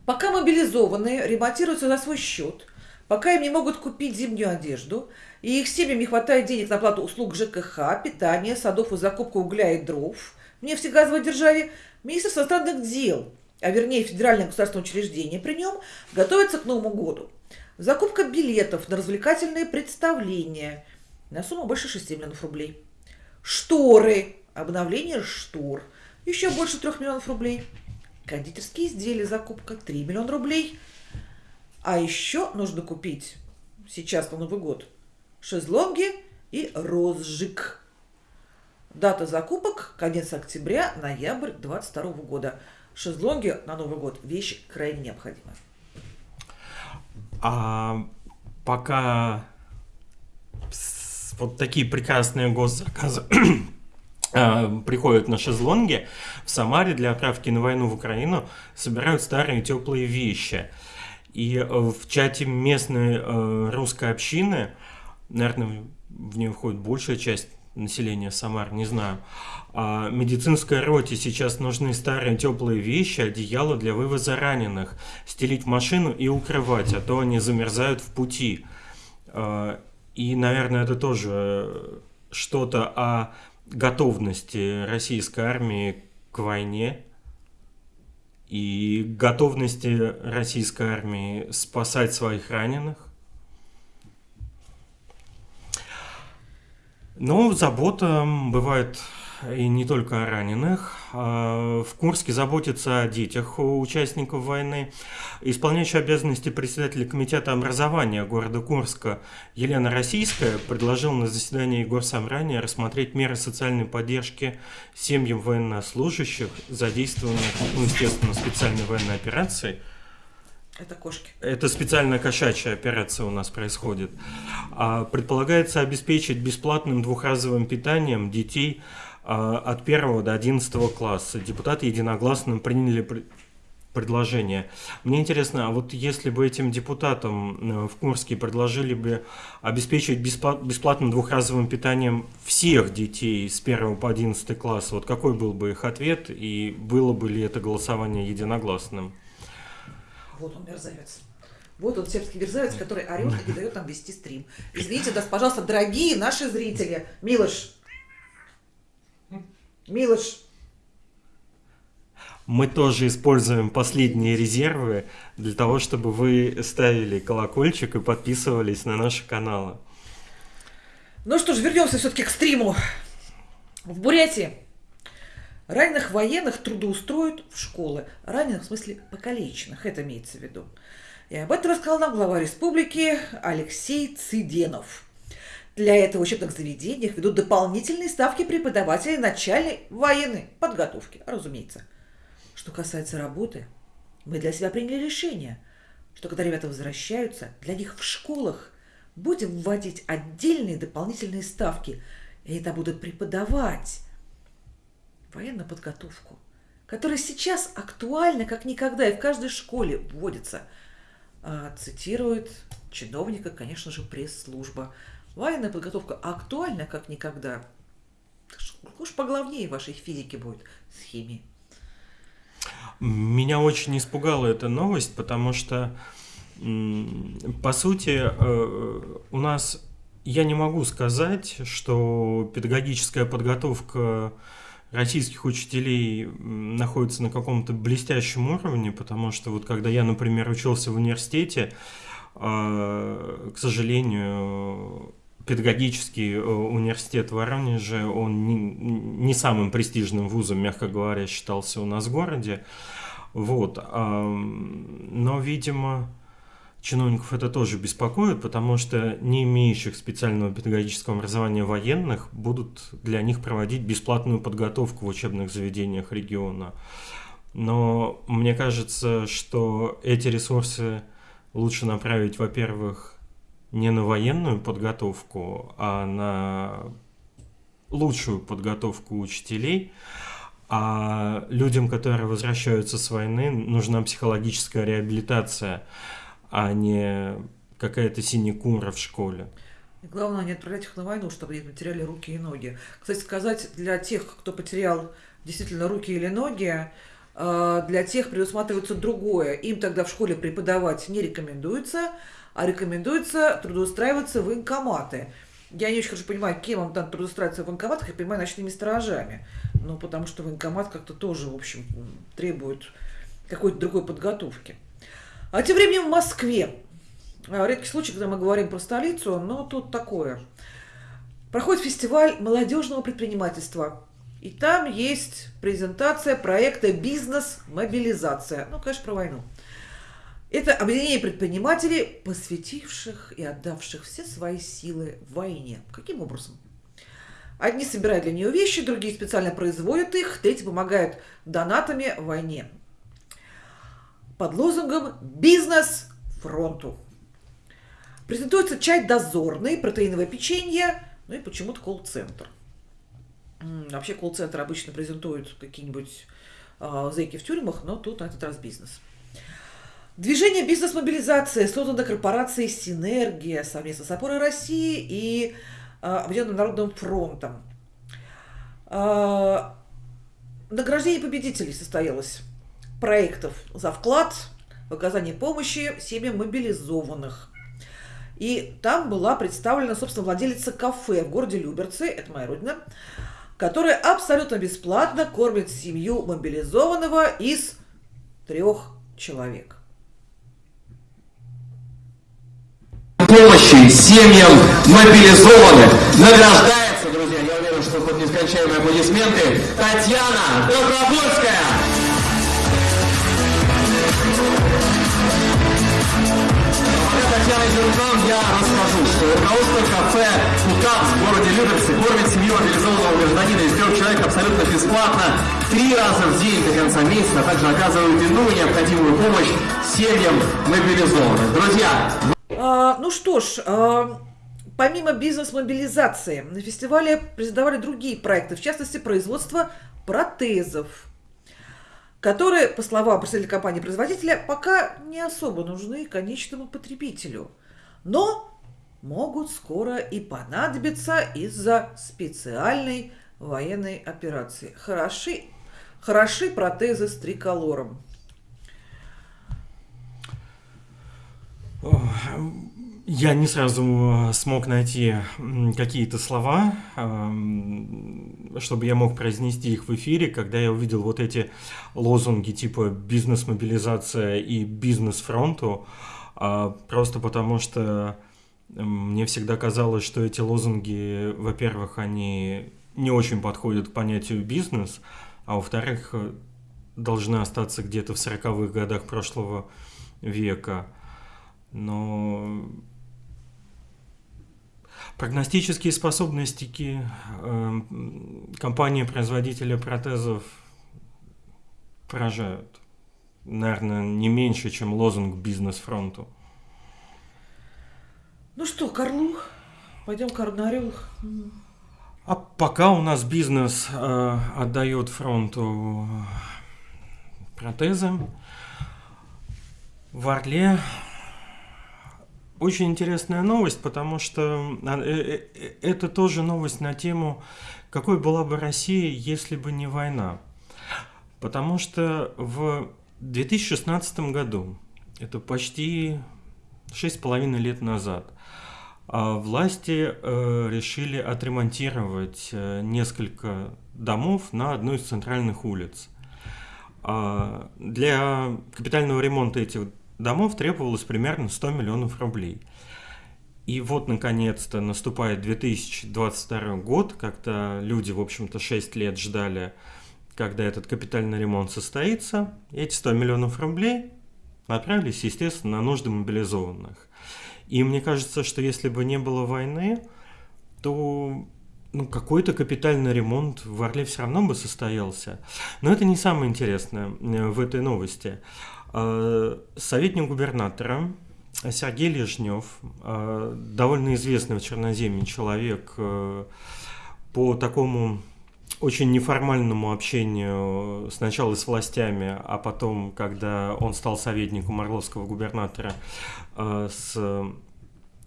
Пока мобилизованные ремонтируются за свой счет, пока им не могут купить зимнюю одежду, и их семьям не хватает денег на оплату услуг ЖКХ, питания, садов и закупку угля и дров в нефтегазовой державе, Министерство иностранных дел, а вернее федеральное государственное учреждение при нем, готовится к Новому году. Закупка билетов на развлекательные представления на сумму больше 6 миллионов рублей. Шторы, обновление штор, еще больше 3 миллионов рублей. Кондитерские изделия, закупка 3 миллиона рублей. А еще нужно купить сейчас на Новый год шезлонги и розжиг. Дата закупок конец октября, ноябрь 22 года. Шезлонги на Новый год – вещь крайне необходимая. А пока вот такие прекрасные госзаказы приходят на шезлонги, в Самаре для отправки на войну в Украину собирают старые теплые вещи. И э, в чате местной э, русской общины, наверное, в нее входит большая часть населения Самар, не знаю. А медицинской роте сейчас нужны старые теплые вещи, одеяло для вывоза раненых, стелить в машину и укрывать, а то они замерзают в пути. А, И, наверное, это тоже что-то о готовности российской армии к войне и готовности российской армии спасать своих раненых. Но забота бывает и не только о раненых. А, В Курске заботятся о детях участников войны. Исполняющая обязанности председателя комитета образования города Курска Елена Российская предложила на заседании Горсобрания рассмотреть меры социальной поддержки семьям военнослужащих, задействованных, ну, естественно, специальной военной операции – Это кошки. это специальная кошачья операция у нас происходит. А, Предполагается обеспечить бесплатным двухразовым питанием детей от 1 до 11 класса. Депутаты единогласно приняли пр- предложение. Мне интересно, а вот если бы этим депутатам э, в Курске предложили бы обеспечить беспла- бесплатным двухразовым питанием всех детей с 1 по 11 класс, вот какой был бы их ответ и было бы ли это голосование единогласным? Вот он, мерзавец. Вот он, сербский мерзавец, который орет и не дает нам вести стрим. Извините, да, пожалуйста, дорогие наши зрители. Милош. Милош. Мы тоже используем последние резервы для того, чтобы вы ставили колокольчик и подписывались на наши каналы. Ну что ж, вернемся все-таки к стриму. В Бурятии раненых военных трудоустроят в школы. Раненых, в смысле, покалеченных, это имеется в виду. И об этом рассказал нам глава республики Алексей Циденов. Для этого в учебных заведениях ведут дополнительные ставки преподавателей начальной военной подготовки, разумеется. Что касается работы, мы для себя приняли решение, что когда ребята возвращаются, для них в школах будем вводить отдельные дополнительные ставки, и они там будут преподавать военную подготовку, которая сейчас актуальна как никогда и в каждой школе вводится. А, цитирует чиновника, конечно же, пресс-служба. Военная подготовка актуальна как никогда. Уж поглавнее вашей физики будет с химией. Меня очень испугала эта новость, потому что, по сути, э, у нас, я не могу сказать, что педагогическая подготовка российских учителей находится на каком-то блестящем уровне, потому что вот когда я, например, учился в университете, э, к сожалению, педагогический э, университет Воронеже, он не, не самым престижным вузом, мягко говоря, считался у нас в городе. Вот. Но, видимо, чиновников это тоже беспокоит, потому что не имеющих специального педагогического образования военных будут для них проводить бесплатную подготовку в учебных заведениях региона. Но мне кажется, что эти ресурсы лучше направить, во-первых, не на военную подготовку, а на лучшую подготовку учителей. А людям, которые возвращаются с войны, нужна психологическая реабилитация, а не какая-то синекура в школе. И главное, не отправлять их на войну, чтобы они потеряли руки и ноги. Кстати сказать, для тех, кто потерял действительно руки или ноги, э, для тех предусматривается другое. Им тогда в школе преподавать не рекомендуется, а рекомендуется трудоустраиваться в военкоматы. Я не очень хорошо понимаю, кем вам там трудоустраиваться в военкоматах, я понимаю, ночными сторожами. Ну, потому что военкомат как-то тоже, в общем, требует какой-то другой подготовки. А тем временем в Москве а, редкий случай, когда мы говорим про столицу, но тут такое. Проходит фестиваль молодежного предпринимательства. И там есть презентация проекта «Бизнес-мобилизация». Ну, конечно, про войну. Это объединение предпринимателей, посвятивших и отдавших все свои силы войне. Каким образом? Одни собирают для нее вещи, другие специально производят их, третьи помогают донатами войне. Под лозунгом «Бизнес фронту». Презентуется чай дозорный, протеиновое печенье, ну и почему-то колл-центр. Вообще колл-центр обычно презентуют какие-нибудь э, зэки в тюрьмах, но тут на этот раз бизнес. Движение бизнес-мобилизации создано корпорацией «Синергия» совместно с «Опорой России» и э, Объединенным народным фронтом. Э, награждение победителей состоялось проектов за вклад в оказание помощи семьям мобилизованных – и там была представлена, собственно, владелица кафе в городе Люберцы, это моя родина, которая абсолютно бесплатно кормит семью мобилизованного из трех человек. Помощи семьям мобилизованных награждается, друзья, я уверен, что под нескончаемые аплодисменты, Татьяна Добровольская. Татьяна Зеркан я расскажу, что руководство кафе «Фукап» в городе Люберцы кормит семью мобилизованного гражданина из трех человек абсолютно бесплатно три раза в день до конца месяца, а также оказывают иную необходимую помощь семьям мобилизованных. Друзья! А, ну что ж, а, помимо бизнес-мобилизации, на фестивале презентовали другие проекты, в частности, производство протезов которые, по словам представителя компании-производителя, пока не особо нужны конечному потребителю, но могут скоро и понадобиться из-за специальной военной операции. Хороши, хороши протезы с триколором. Я не сразу э, смог найти какие-то слова, эм, чтобы я мог произнести их в эфире, когда я увидел вот эти лозунги типа «бизнес-мобилизация» и «бизнес-фронту», а, просто потому что мне всегда казалось, что эти лозунги, во-первых, они не очень подходят к понятию «бизнес», а во-вторых, э, должны остаться где-то в 40-х годах прошлого века. Но Прогностические способности э, компании-производителя протезов поражают. Наверное, не меньше, чем лозунг бизнес-фронту. Ну что, Карлу? Пойдем к Орнарю. А пока у нас бизнес э, отдает фронту протезы, в Орле очень интересная новость, потому что а, э, э, это тоже новость на тему, какой была бы Россия, если бы не война. Потому что в 2016 году, это почти 6,5 лет назад, а, власти э, решили отремонтировать несколько домов на одной из центральных улиц. А, для капитального ремонта этих домов требовалось примерно 100 миллионов рублей. И вот, наконец-то, наступает 2022 год, когда люди, в общем-то, 6 лет ждали, когда этот капитальный ремонт состоится. Эти 100 миллионов рублей направились, естественно, на нужды мобилизованных. И мне кажется, что если бы не было войны, то ну, какой-то капитальный ремонт в Орле все равно бы состоялся. Но это не самое интересное э, в этой новости. Э, советник губернатора Сергей Лежнев, э, довольно известный в Черноземье человек э, по такому очень неформальному общению сначала с властями, а потом, когда он стал советником орловского губернатора с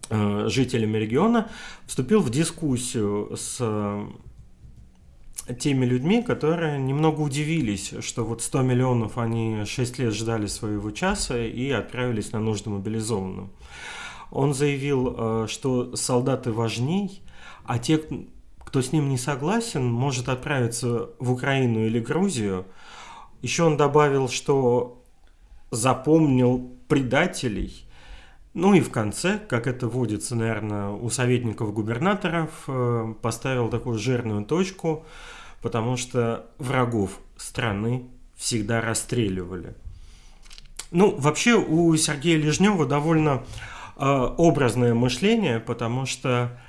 жителями региона, вступил в дискуссию с теми людьми, которые немного удивились, что вот 100 миллионов они 6 лет ждали своего часа и отправились на нужды мобилизованным. Он заявил, э, что солдаты важней, а те, кто с ним не согласен, может отправиться в Украину или Грузию. Еще он добавил, что запомнил предателей. Ну и в конце, как это водится, наверное, у советников губернаторов, э, поставил такую жирную точку – потому что врагов страны всегда расстреливали. Ну, вообще у Сергея Лежнева довольно э, образное мышление, потому что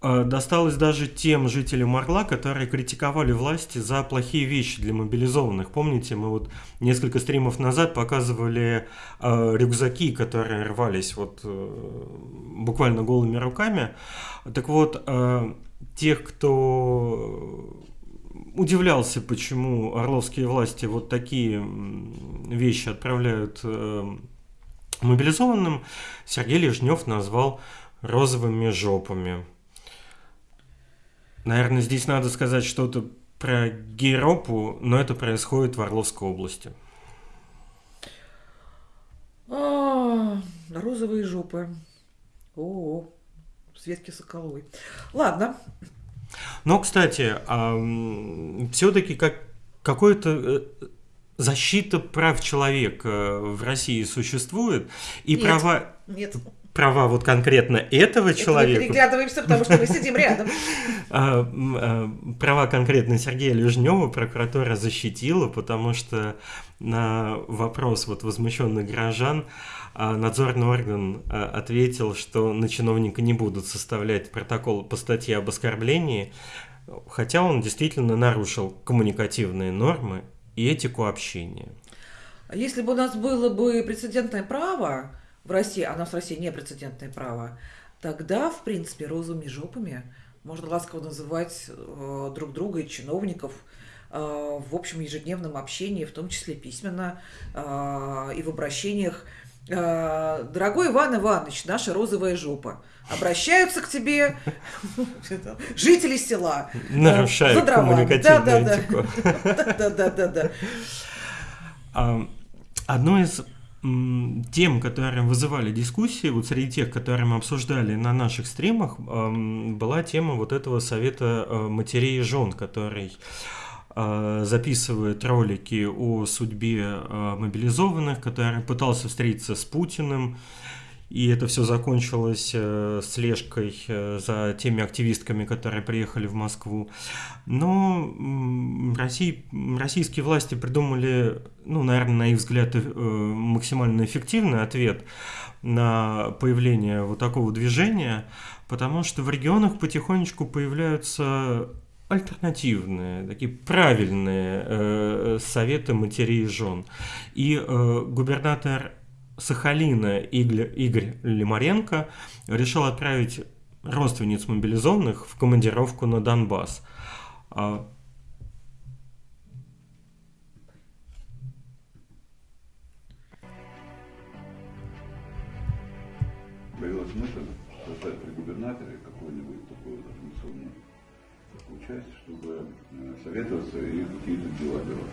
э, досталось даже тем жителям Орла, которые критиковали власти за плохие вещи для мобилизованных. Помните, мы вот несколько стримов назад показывали э, рюкзаки, которые рвались вот э, буквально голыми руками. Так вот, э, тех, кто удивлялся, почему орловские власти вот такие вещи отправляют э, мобилизованным, Сергей Лежнев назвал розовыми жопами. Наверное, здесь надо сказать что-то про Гейропу, но это происходит в Орловской области. А, розовые жопы. О, Светки Соколовой. Ладно, но, кстати, все-таки как какой-то э, защита прав человека в России существует, и нет, права... Нет. Права вот конкретно этого Это человека... Мы переглядываемся, потому что мы сидим рядом. А, а, права конкретно Сергея Лежнева прокуратура защитила, потому что на вопрос вот возмущенных горожан а надзорный орган ответил, что на чиновника не будут составлять протокол по статье об оскорблении, хотя он действительно нарушил коммуникативные нормы и этику общения. Если бы у нас было бы прецедентное право в России, а у нас в России не прецедентное право, тогда, в принципе, розовыми жопами можно ласково называть э, друг друга и чиновников э, в общем ежедневном общении, в том числе письменно э, и в обращениях Э, дорогой Иван Иванович, наша розовая жопа, обращаются к тебе жители села. Нарушают коммуникативную этику. Да, да, да, да. Одно из тем, которые вызывали дискуссии, вот среди тех, которые мы обсуждали на наших стримах, была тема вот этого совета э, матерей и жен, который Э, записывает ролики о судьбе э, мобилизованных, который пытался встретиться с Путиным, и это все закончилось э, слежкой за теми активистками, которые приехали в Москву. Но России, российские власти придумали, ну, наверное, на их взгляд, максимально эффективный ответ на появление вот такого движения, потому что в регионах потихонечку появляются альтернативные, такие правильные э, советы матерей и жен. И э, губернатор Сахалина Игорь, Игорь Лимаренко решил отправить родственниц мобилизованных в командировку на Донбасс. А Появилась мысль создать при губернаторе какой-нибудь такой организационный часть, чтобы э, советоваться и какие-то дела делать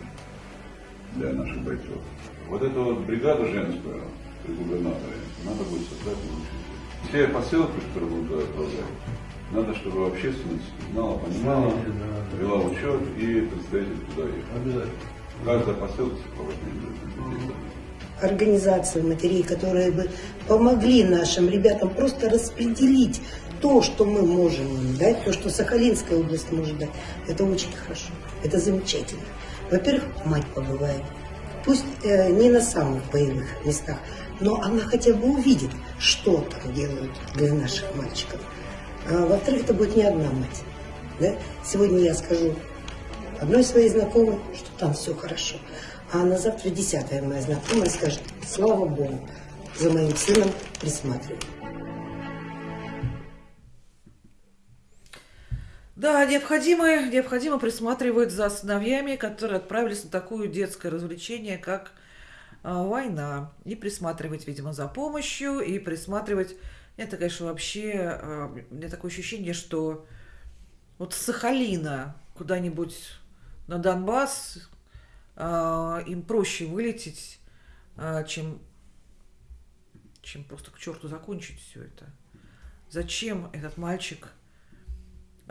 для наших бойцов. Вот эту вот бригаду женскую при губернаторе надо будет создать лучше. Все посылки, которые будут отправлять, надо, чтобы общественность знала, понимала, вела учет и представитель туда ехал. Обязательно. Каждая посылка сопровождение организацию матерей, которые бы помогли нашим ребятам просто распределить то, что мы можем им дать, то, что Сахалинская область может дать, это очень хорошо, это замечательно. Во-первых, мать побывает, пусть э, не на самых боевых местах, но она хотя бы увидит, что там делают для наших мальчиков. А, во-вторых, это будет не одна мать. Да? Сегодня я скажу одной своей знакомой, что там все хорошо. А на завтра десятая моя знакомая скажет, слава Богу, за моим сыном присматривают. Да, необходимо, необходимо присматривать за сыновьями, которые отправились на такое детское развлечение, как а, война. И присматривать, видимо, за помощью, и присматривать... Это, конечно, вообще... А, у меня такое ощущение, что вот Сахалина куда-нибудь на Донбасс а, им проще вылететь, а, чем, чем просто к черту закончить все это. Зачем этот мальчик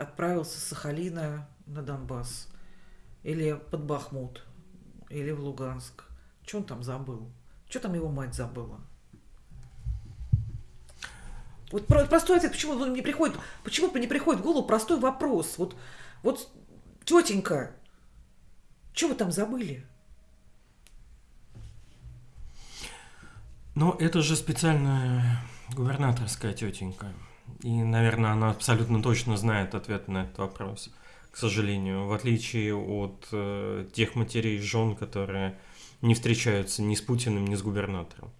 отправился с Сахалина на Донбасс? Или под Бахмут? Или в Луганск? Что он там забыл? Что там его мать забыла? Вот простой ответ, почему он не приходит, почему не приходит в голову простой вопрос. Вот, вот тетенька, что вы там забыли? Но это же специальная губернаторская тетенька. И, наверное, она абсолютно точно знает ответ на этот вопрос, к сожалению, в отличие от э, тех матерей жен, которые не встречаются ни с Путиным, ни с губернатором.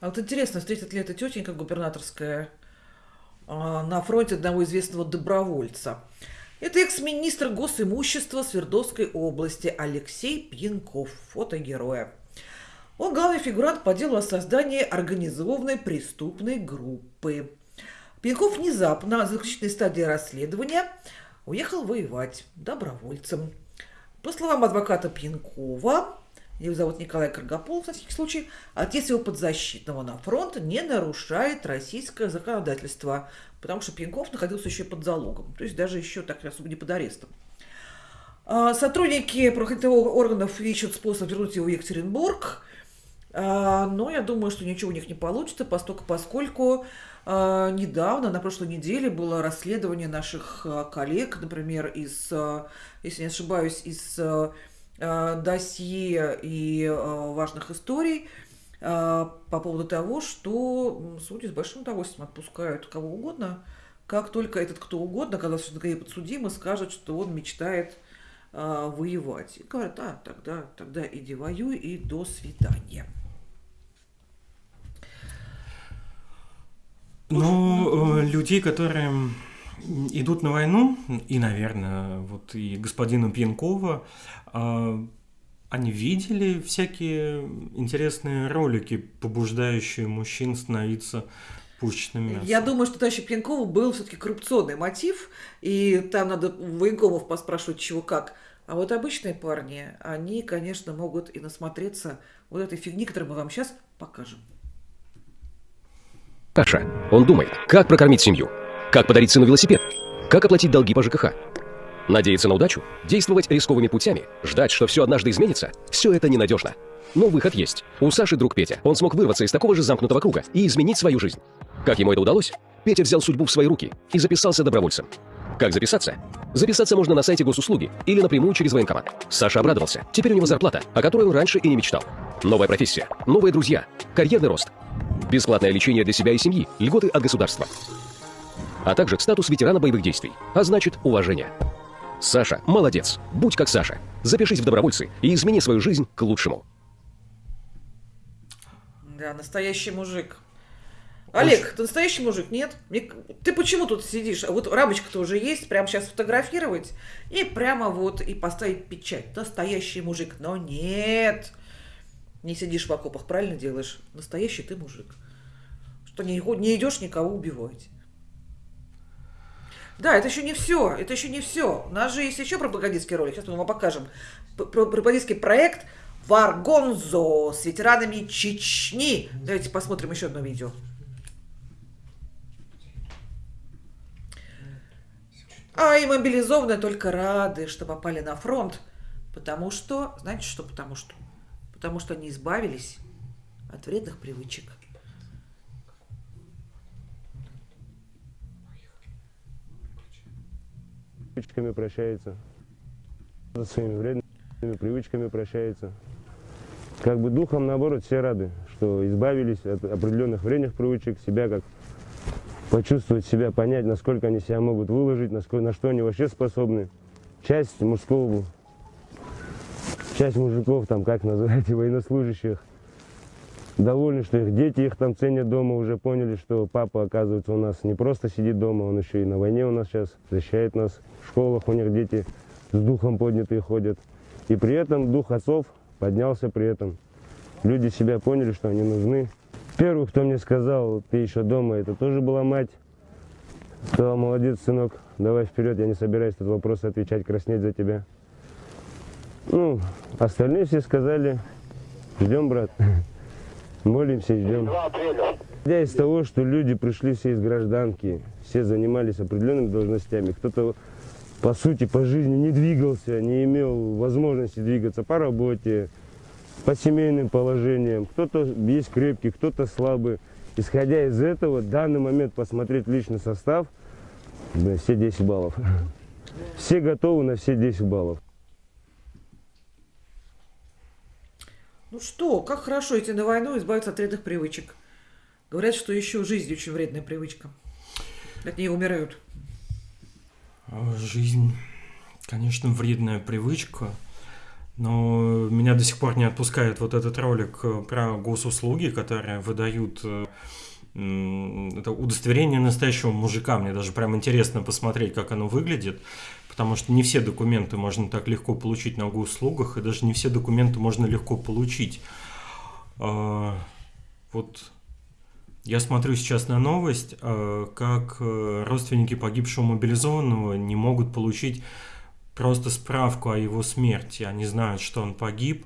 А вот интересно, встретит ли эта тетенька губернаторская э, на фронте одного известного добровольца? Это экс-министр госимущества Свердловской области Алексей Пьянков, фото героя. Он главный фигурант по делу о создании организованной преступной группы. Пьянков внезапно на заключительной стадии расследования уехал воевать добровольцем. По словам адвоката Пьянкова, его зовут Николай Каргополов, на всякий случай, отец его подзащитного на фронт не нарушает российское законодательство, потому что Пьянков находился еще под залогом, то есть даже еще так особо не под арестом. А, сотрудники правоохранительных органов ищут способ вернуть его в Екатеринбург, а, но я думаю, что ничего у них не получится, поскольку, недавно, на прошлой неделе, было расследование наших коллег, например, из, если не ошибаюсь, из досье и важных историй по поводу того, что судьи с большим удовольствием отпускают кого угодно, как только этот кто угодно, когда все подсудимый, скажет, что он мечтает воевать. И говорят, а, тогда, тогда иди воюй и до свидания. Ну, людей, которые идут на войну, и, наверное, вот и господина Пьянкова, а, они видели всякие интересные ролики, побуждающие мужчин становиться пушечным мясом. Я думаю, что товарища Пьянкова был все-таки коррупционный мотив, и там надо военкомов поспрашивать, чего как. А вот обычные парни, они, конечно, могут и насмотреться вот этой фигни, которую мы вам сейчас покажем. Таша, он думает, как прокормить семью – как подарить сыну велосипед? Как оплатить долги по ЖКХ? Надеяться на удачу? Действовать рисковыми путями? Ждать, что все однажды изменится? Все это ненадежно. Но выход есть. У Саши друг Петя. Он смог вырваться из такого же замкнутого круга и изменить свою жизнь. Как ему это удалось? Петя взял судьбу в свои руки и записался добровольцем. Как записаться? Записаться можно на сайте госуслуги или напрямую через военкомат. Саша обрадовался. Теперь у него зарплата, о которой он раньше и не мечтал. Новая профессия, новые друзья, карьерный рост. Бесплатное лечение для себя и семьи, льготы от государства а также статус ветерана боевых действий, а значит уважение. Саша, молодец, будь как Саша. Запишись в добровольцы и измени свою жизнь к лучшему. Да, настоящий мужик. Олег, ты настоящий мужик, нет? Ты почему тут сидишь? Вот рамочка-то уже есть, прямо сейчас фотографировать и прямо вот и поставить печать. Настоящий мужик. Но нет, не сидишь в окопах, правильно делаешь? Настоящий ты мужик. Что не, не идешь никого убивать. Да, это еще не все, это еще не все. У нас же есть еще пропагандистский ролик, сейчас мы вам покажем. Пропагандистский проект Варгонзо с ветеранами Чечни. Давайте посмотрим еще одно видео. А и мобилизованные только рады, что попали на фронт. Потому что, знаете что потому что? Потому что они избавились от вредных привычек. привычками прощается, своими вредными привычками прощается. Как бы духом, наоборот, все рады, что избавились от определенных вредных привычек, себя как почувствовать себя, понять, насколько они себя могут выложить, насколько, на что они вообще способны. Часть мужского, часть мужиков, там, как называете, военнослужащих, довольны, что их дети их там ценят дома, уже поняли, что папа, оказывается, у нас не просто сидит дома, он еще и на войне у нас сейчас, защищает нас. В школах у них дети с духом поднятые ходят. И при этом дух отцов поднялся при этом. Люди себя поняли, что они нужны. Первый, кто мне сказал, ты еще дома, это тоже была мать. Сказал, молодец, сынок, давай вперед, я не собираюсь этот вопрос отвечать, краснеть за тебя. Ну, остальные все сказали, ждем, брат, молимся ждем. Я из того, что люди пришли все из гражданки, все занимались определенными должностями, кто-то по сути по жизни не двигался, не имел возможности двигаться по работе, по семейным положениям, кто-то есть крепкий, кто-то слабый. Исходя из этого, в данный момент посмотреть личный состав, да, все 10 баллов. Все готовы на все 10 баллов. Ну что, как хорошо идти на войну и избавиться от вредных привычек. Говорят, что еще жизнь очень вредная привычка. От нее умирают. А, жизнь, конечно, вредная привычка. Но меня до сих пор не отпускает вот этот ролик э, про госуслуги, которые выдают э, это удостоверение настоящего мужика. Мне даже прям интересно посмотреть, как оно выглядит, потому что не все документы можно так легко получить на госуслугах, и даже не все документы можно легко получить. А, вот я смотрю сейчас на новость, а, как э, родственники погибшего мобилизованного не могут получить просто справку о его смерти. Они знают, что он погиб.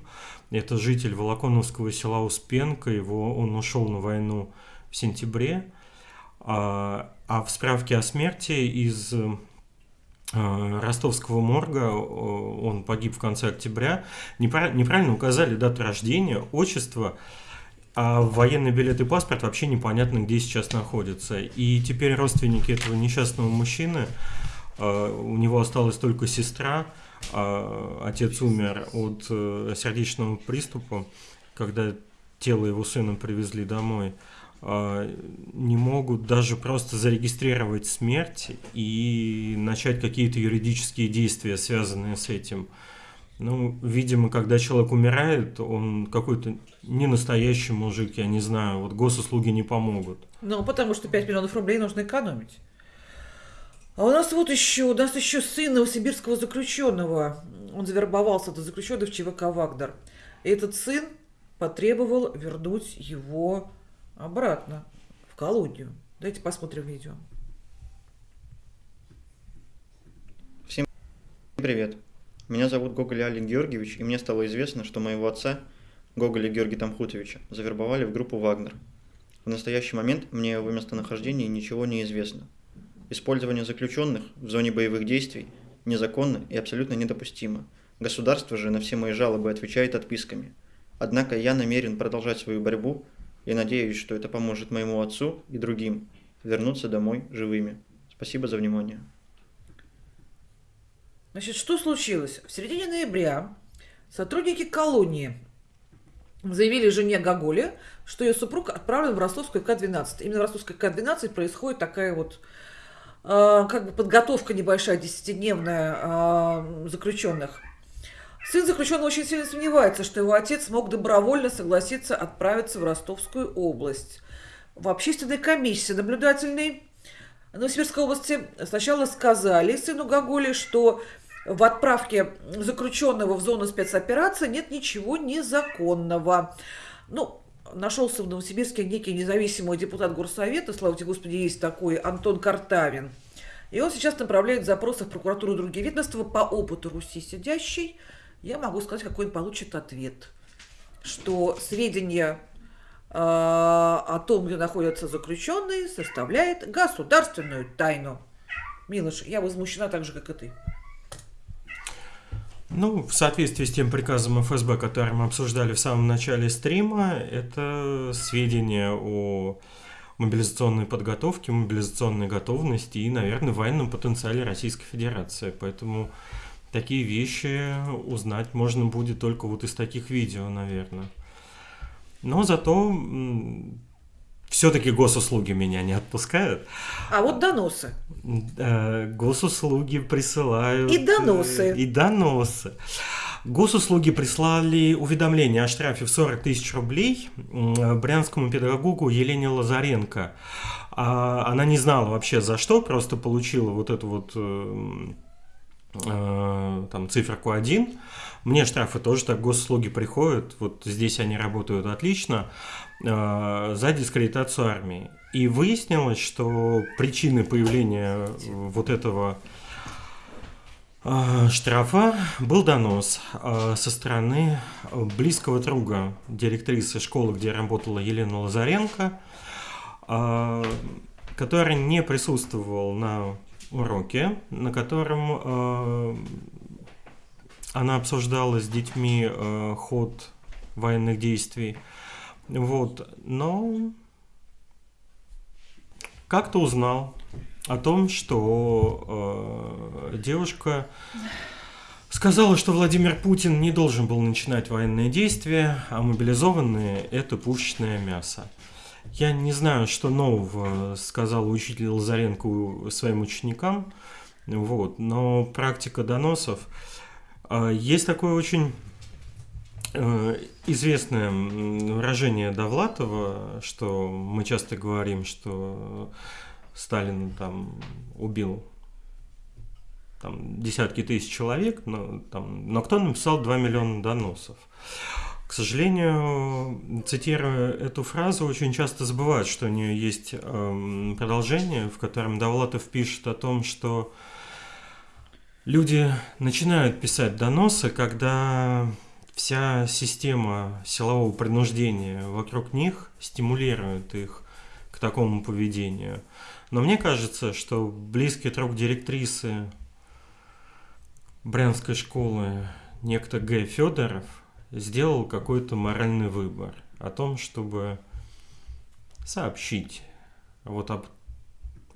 Это житель Волоконовского села Успенка. Его, он ушел на войну в сентябре. А, а в справке о смерти из а, ростовского морга он погиб в конце октября. Неправильно указали дату рождения, отчество, а военный билет и паспорт вообще непонятно, где сейчас находятся. И теперь родственники этого несчастного мужчины а, у него осталась только сестра, а отец умер от э, сердечного приступа, когда тело его сына привезли домой. А, не могут даже просто зарегистрировать смерть и начать какие-то юридические действия, связанные с этим. Ну, видимо, когда человек умирает, он какой-то не настоящий мужик, я не знаю, вот госуслуги не помогут. Ну, потому что 5 миллионов рублей нужно экономить. А у нас вот еще, у нас еще сын новосибирского заключенного. Он завербовался до заключенного в ЧВК «Вагнер». И этот сын потребовал вернуть его обратно в колонию. Давайте посмотрим видео. Всем привет. Меня зовут Гоголь Алик Георгиевич, и мне стало известно, что моего отца, Гоголя Георгия Тамхутовича, завербовали в группу «Вагнер». В настоящий момент мне его местонахождении ничего не известно – Использование заключенных в зоне боевых действий незаконно и абсолютно недопустимо. Государство же на все мои жалобы отвечает отписками. Однако я намерен продолжать свою борьбу и надеюсь, что это поможет моему отцу и другим вернуться домой живыми. Спасибо за внимание. Значит, что случилось? В середине ноября сотрудники колонии заявили жене Гоголе, что ее супруг отправлен в Ростовскую К-12. Именно в Ростовской К-12 происходит такая вот а, как бы подготовка небольшая, десятидневная а, заключенных. Сын заключенного очень сильно сомневается, что его отец мог добровольно согласиться отправиться в Ростовскую область. В общественной комиссии наблюдательной Новосибирской области сначала сказали сыну Гоголи, что в отправке заключенного в зону спецоперации нет ничего незаконного. Ну, нашелся в Новосибирске некий независимый депутат горсовета, слава тебе Господи, есть такой, Антон Картавин. И он сейчас направляет запросы в прокуратуру другие ведомства по опыту Руси сидящей. Я могу сказать, какой он получит ответ. Что сведения э, о том, где находятся заключенные, составляет государственную тайну. Милош, я возмущена так же, как и ты. Ну, в соответствии с тем приказом ФСБ, который мы обсуждали в самом начале стрима, это сведения о мобилизационной подготовке, мобилизационной готовности и, наверное, военном потенциале Российской Федерации. Поэтому такие вещи узнать можно будет только вот из таких видео, наверное. Но зато все-таки госуслуги меня не отпускают. А вот доносы. Госуслуги присылают. И доносы. И доносы. Госуслуги прислали уведомление о штрафе в 40 тысяч рублей брянскому педагогу Елене Лазаренко. А она не знала вообще за что, просто получила вот эту вот э, э, там циферку 1. Мне штрафы тоже так госуслуги приходят, вот здесь они работают отлично, э, за дискредитацию армии. И выяснилось, что причины появления вот этого а, штрафа был донос а, со стороны близкого друга директрисы школы, где работала Елена Лазаренко, а, который не присутствовал на уроке, на котором она обсуждала с детьми ход военных действий. Вот, но как-то узнал о том, что э, девушка сказала, что Владимир Путин не должен был начинать военные действия, а мобилизованные – это пушечное мясо. Я не знаю, что нового сказал учитель Лазаренко своим ученикам, вот, но практика доносов. Э, есть такое очень э, известное выражение Довлатова, что мы часто говорим, что Сталин там убил там, десятки тысяч человек, но, там, но кто написал 2 миллиона доносов? К сожалению, цитируя эту фразу, очень часто забывают, что у нее есть э, продолжение, в котором Довлатов пишет о том, что люди начинают писать доносы, когда вся система силового принуждения вокруг них стимулирует их к такому поведению. Но мне кажется, что близкий друг директрисы Брянской школы, некто Г. Федоров, сделал какой-то моральный выбор о том, чтобы сообщить вот об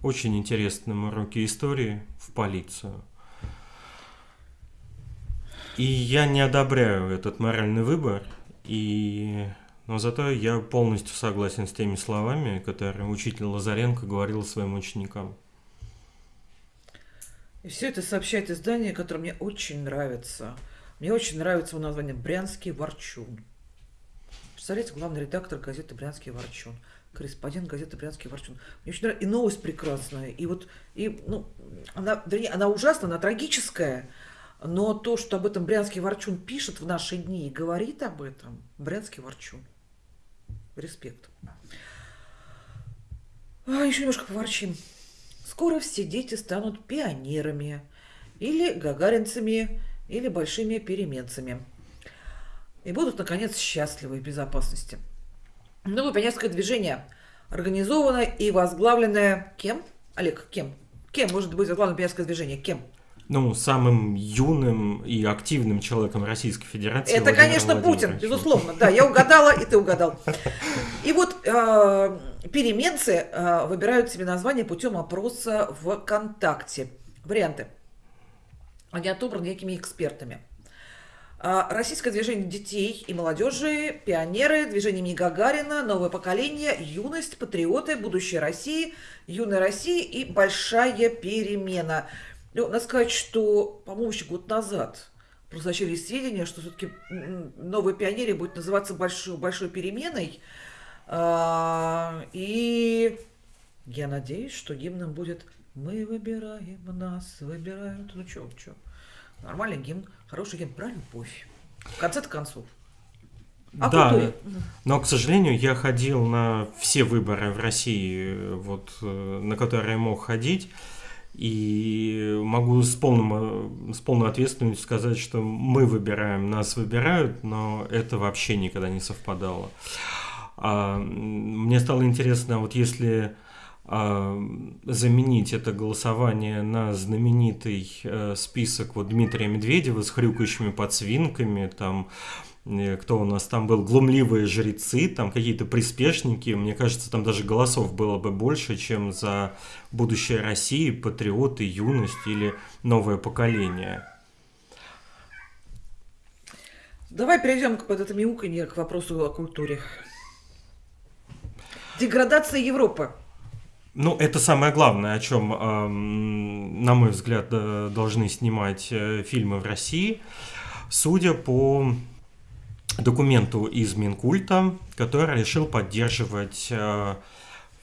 очень интересном уроке истории в полицию. И я не одобряю этот моральный выбор, и но зато я полностью согласен с теми словами, которые учитель Лазаренко говорил своим ученикам. И все это сообщает издание, которое мне очень нравится. Мне очень нравится его название «Брянский ворчун». Представляете, главный редактор газеты «Брянский ворчун», корреспондент газеты «Брянский ворчун». Мне очень нравится. И новость прекрасная. И вот, и, ну, она, вернее, она ужасная, она трагическая. Но то, что об этом Брянский ворчун пишет в наши дни и говорит об этом, Брянский ворчун. Респект. А, еще немножко поворчим. Скоро все дети станут пионерами, или гагаринцами, или большими переменцами. И будут, наконец, счастливы в безопасности. Новое пионерское движение, организованное и возглавленное кем? Олег, кем? Кем может быть возглавлено пионерское движение? Кем? ну, самым юным и активным человеком Российской Федерации. Это, конечно, Путин, безусловно. Да, я угадала, и ты угадал. И вот э, переменцы э, выбирают себе название путем опроса в ВКонтакте. Варианты. Они отобраны некими экспертами. А, российское движение детей и молодежи, пионеры, движение имени Гагарина, новое поколение, юность, патриоты, будущее России, юная Россия и большая перемена – ну, надо сказать, что, по-моему, еще год назад прозвучали сведения, что все-таки новая пионерия будет называться большой, большой переменой. А, и я надеюсь, что гимном будет «Мы выбираем нас, выбирают». Ну что, что? Нормальный гимн, хороший гимн про любовь. В конце-то концов. А да, культуре? но, к сожалению, я ходил на все выборы в России, вот, э, на которые я мог ходить. И могу с, полным, с полной ответственностью сказать, что мы выбираем, нас выбирают, но это вообще никогда не совпадало. А, мне стало интересно, вот если заменить это голосование на знаменитый а, список вот Дмитрия Медведева с хрюкающими подсвинками, там Э, кто у нас там был, глумливые жрецы, там какие-то приспешники. Мне кажется, там даже голосов было бы больше, чем за будущее России, патриоты, юность или новое поколение. Давай перейдем к под это мяуканье к вопросу о культуре. Деградация Европы. Ну, это самое главное, о чем, на мой взгляд, должны снимать э, фильмы в России. Судя по документу из Минкульта, который решил поддерживать э,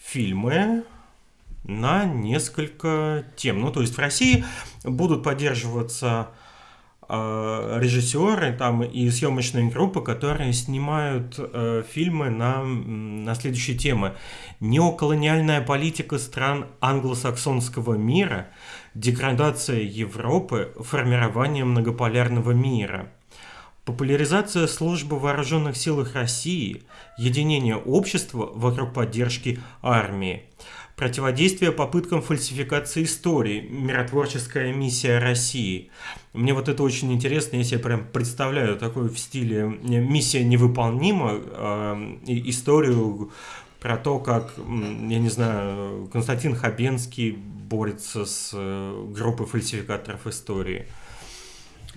фильмы на несколько тем. Ну, то есть в России будут поддерживаться э, режиссеры там, и съемочные группы, которые снимают э, фильмы на, на следующие темы. Неоколониальная политика стран англосаксонского мира, деградация Европы, формирование многополярного мира – Популяризация службы вооруженных силах России, единение общества вокруг поддержки армии, противодействие попыткам фальсификации истории, миротворческая миссия России. Мне вот это очень интересно, если я прям представляю такой в стиле «миссия невыполнима», э, историю про то, как, я не знаю, Константин Хабенский борется с э, группой фальсификаторов истории –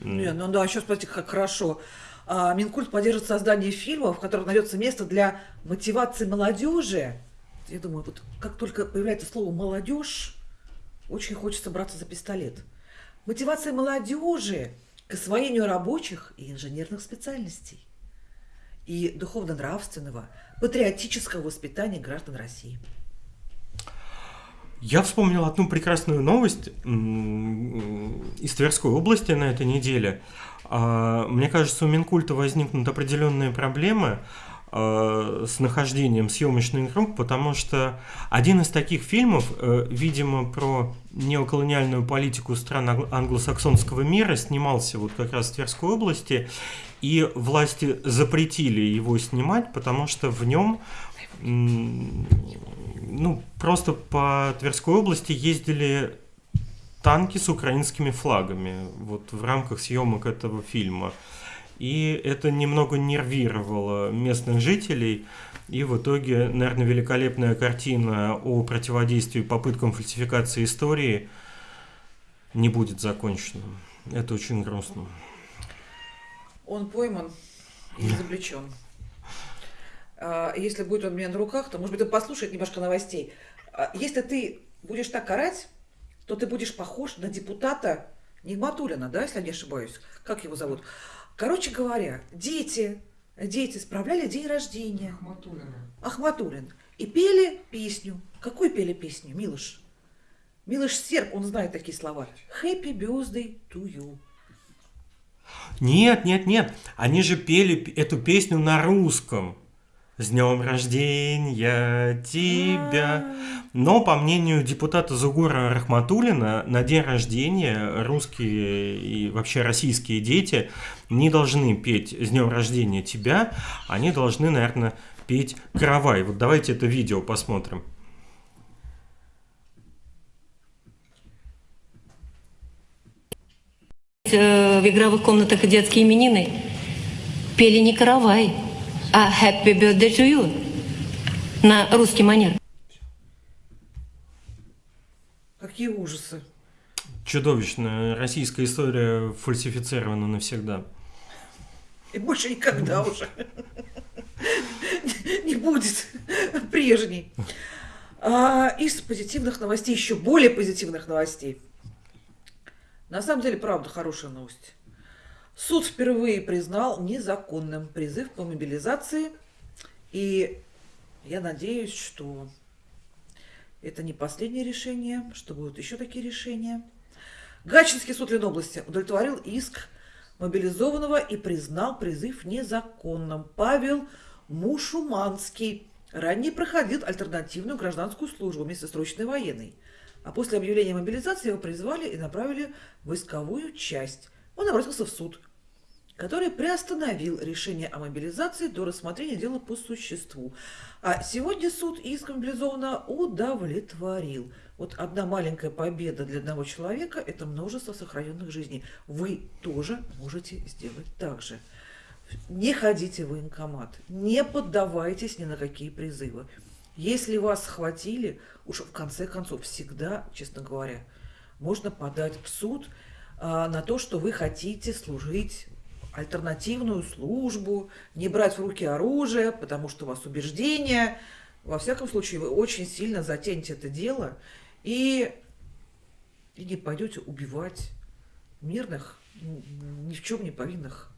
не, ну да, сейчас, смотрите, как хорошо. А, Минкульт поддержит создание фильмов, в которых найдется место для мотивации молодежи. Я думаю, вот как только появляется слово молодежь, очень хочется браться за пистолет. Мотивация молодежи к освоению рабочих и инженерных специальностей и духовно-нравственного, патриотического воспитания граждан России. Я вспомнил одну прекрасную новость из Тверской области на этой неделе. А, мне кажется, у Минкульта возникнут определенные проблемы с нахождением съемочных групп, потому что один из таких фильмов, э, видимо, про неоколониальную политику стран англосаксонского мира снимался вот как раз в Тверской области, и власти запретили его снимать, потому что в нем ну, просто по Тверской области ездили танки с украинскими флагами вот в рамках съемок этого фильма. И это немного нервировало местных жителей. И в итоге, наверное, великолепная картина о противодействии попыткам фальсификации истории не будет закончена. Это очень грустно. Он пойман и изобличен. А, если будет он у меня на руках, то, может быть, он послушает немножко новостей. А, если ты будешь так орать, то ты будешь похож на депутата Нигматулина, да, если я не ошибаюсь. Как его зовут? Короче говоря, дети, дети справляли день рождения. Ахматулина. Ахматулин. И пели песню. Какую пели песню, Милош? Милош Серб, он знает такие слова. Happy birthday to you. Нет, нет, нет. Они же пели эту песню на русском. С днем рождения тебя. Но, по мнению депутата Зугура Рахматулина, на день рождения русские и вообще российские дети не должны петь «С днем рождения тебя», они должны, наверное, петь «Каравай». Вот давайте это видео посмотрим. Э, в игровых комнатах детские именины пели не «Каравай», а «Happy birthday to you» на русский манер. Какие ужасы. Чудовищная российская история фальсифицирована навсегда. И больше никогда уже не будет прежней. А, из позитивных новостей, еще более позитивных новостей. На самом деле, правда, хорошая новость. Суд впервые признал незаконным призыв по мобилизации, и я надеюсь, что это не последнее решение, что будут еще такие решения. Гатчинский суд Ленобласти удовлетворил иск мобилизованного и признал призыв незаконным. Павел Мушуманский ранее проходил альтернативную гражданскую службу вместо срочной военной. А после объявления мобилизации его призвали и направили в войсковую часть. Он обратился в суд который приостановил решение о мобилизации до рассмотрения дела по существу. А сегодня суд иск мобилизованного удовлетворил. Вот одна маленькая победа для одного человека – это множество сохраненных жизней. Вы тоже можете сделать так же. Не ходите в военкомат, не поддавайтесь ни на какие призывы. Если вас схватили, уж в конце концов всегда, честно говоря, можно подать в суд на то, что вы хотите служить альтернативную службу, не брать в руки оружие, потому что у вас убеждения. Во всяком случае, вы очень сильно затянете это дело и, и не пойдете убивать мирных, ни в чем не повинных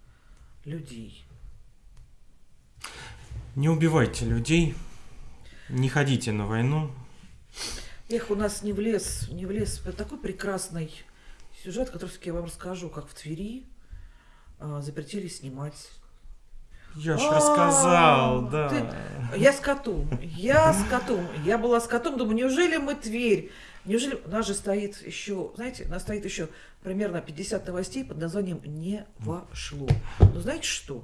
людей. Не убивайте людей, не ходите на войну. Эх, у нас не в лес, не в лес. Это такой прекрасный сюжет, который я вам расскажу, как в Твери а, запретили снимать. Я ж рассказал, да. Ты... Я с котом, я с котом, я была с котом, думаю, неужели мы Тверь? Неужели у нас же стоит еще, знаете, у нас стоит еще примерно 50 новостей под названием «Не вошло». Но знаете что?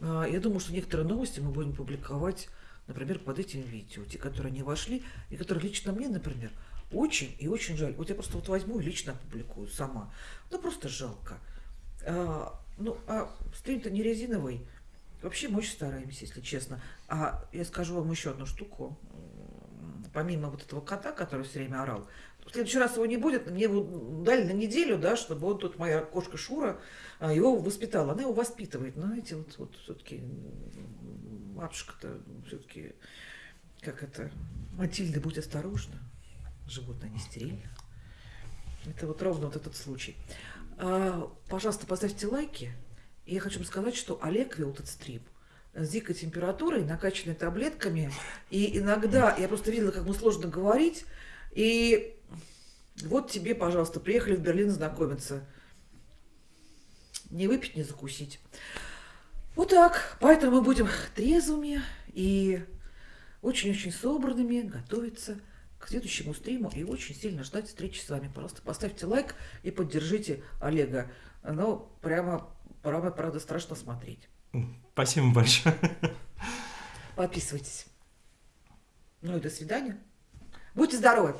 А, я думаю, что некоторые новости мы будем публиковать, например, под этим видео, те, которые не вошли, и которые лично мне, например, очень и очень жаль. Вот я просто вот возьму и лично опубликую сама. Ну, просто жалко. А, ну, а стрим-то не резиновый. Вообще мы очень стараемся, если честно. А я скажу вам еще одну штуку. Помимо вот этого кота, который все время орал, в следующий раз его не будет, мне его дали на неделю, да, чтобы он тут, моя кошка Шура, а, его воспитала. Она его воспитывает. Но знаете, вот, вот все-таки матушка-то все-таки, как это, Матильда, будь осторожна, животное не стерильно. Это вот ровно вот этот случай. А, пожалуйста, поставьте лайки. И я хочу вам сказать, что Олег вел этот стрим с дикой температурой, накачанной таблетками. И иногда я просто видела, как ему сложно говорить. И вот тебе, пожалуйста, приехали в Берлин знакомиться. Не выпить, не закусить. Вот так. Поэтому мы будем трезвыми и очень-очень собранными готовиться к следующему стриму и очень сильно ждать встречи с вами. Пожалуйста, поставьте лайк и поддержите Олега. Ну, прямо, прямо, правда, страшно смотреть. Спасибо большое. Подписывайтесь. Ну и до свидания. Будьте здоровы!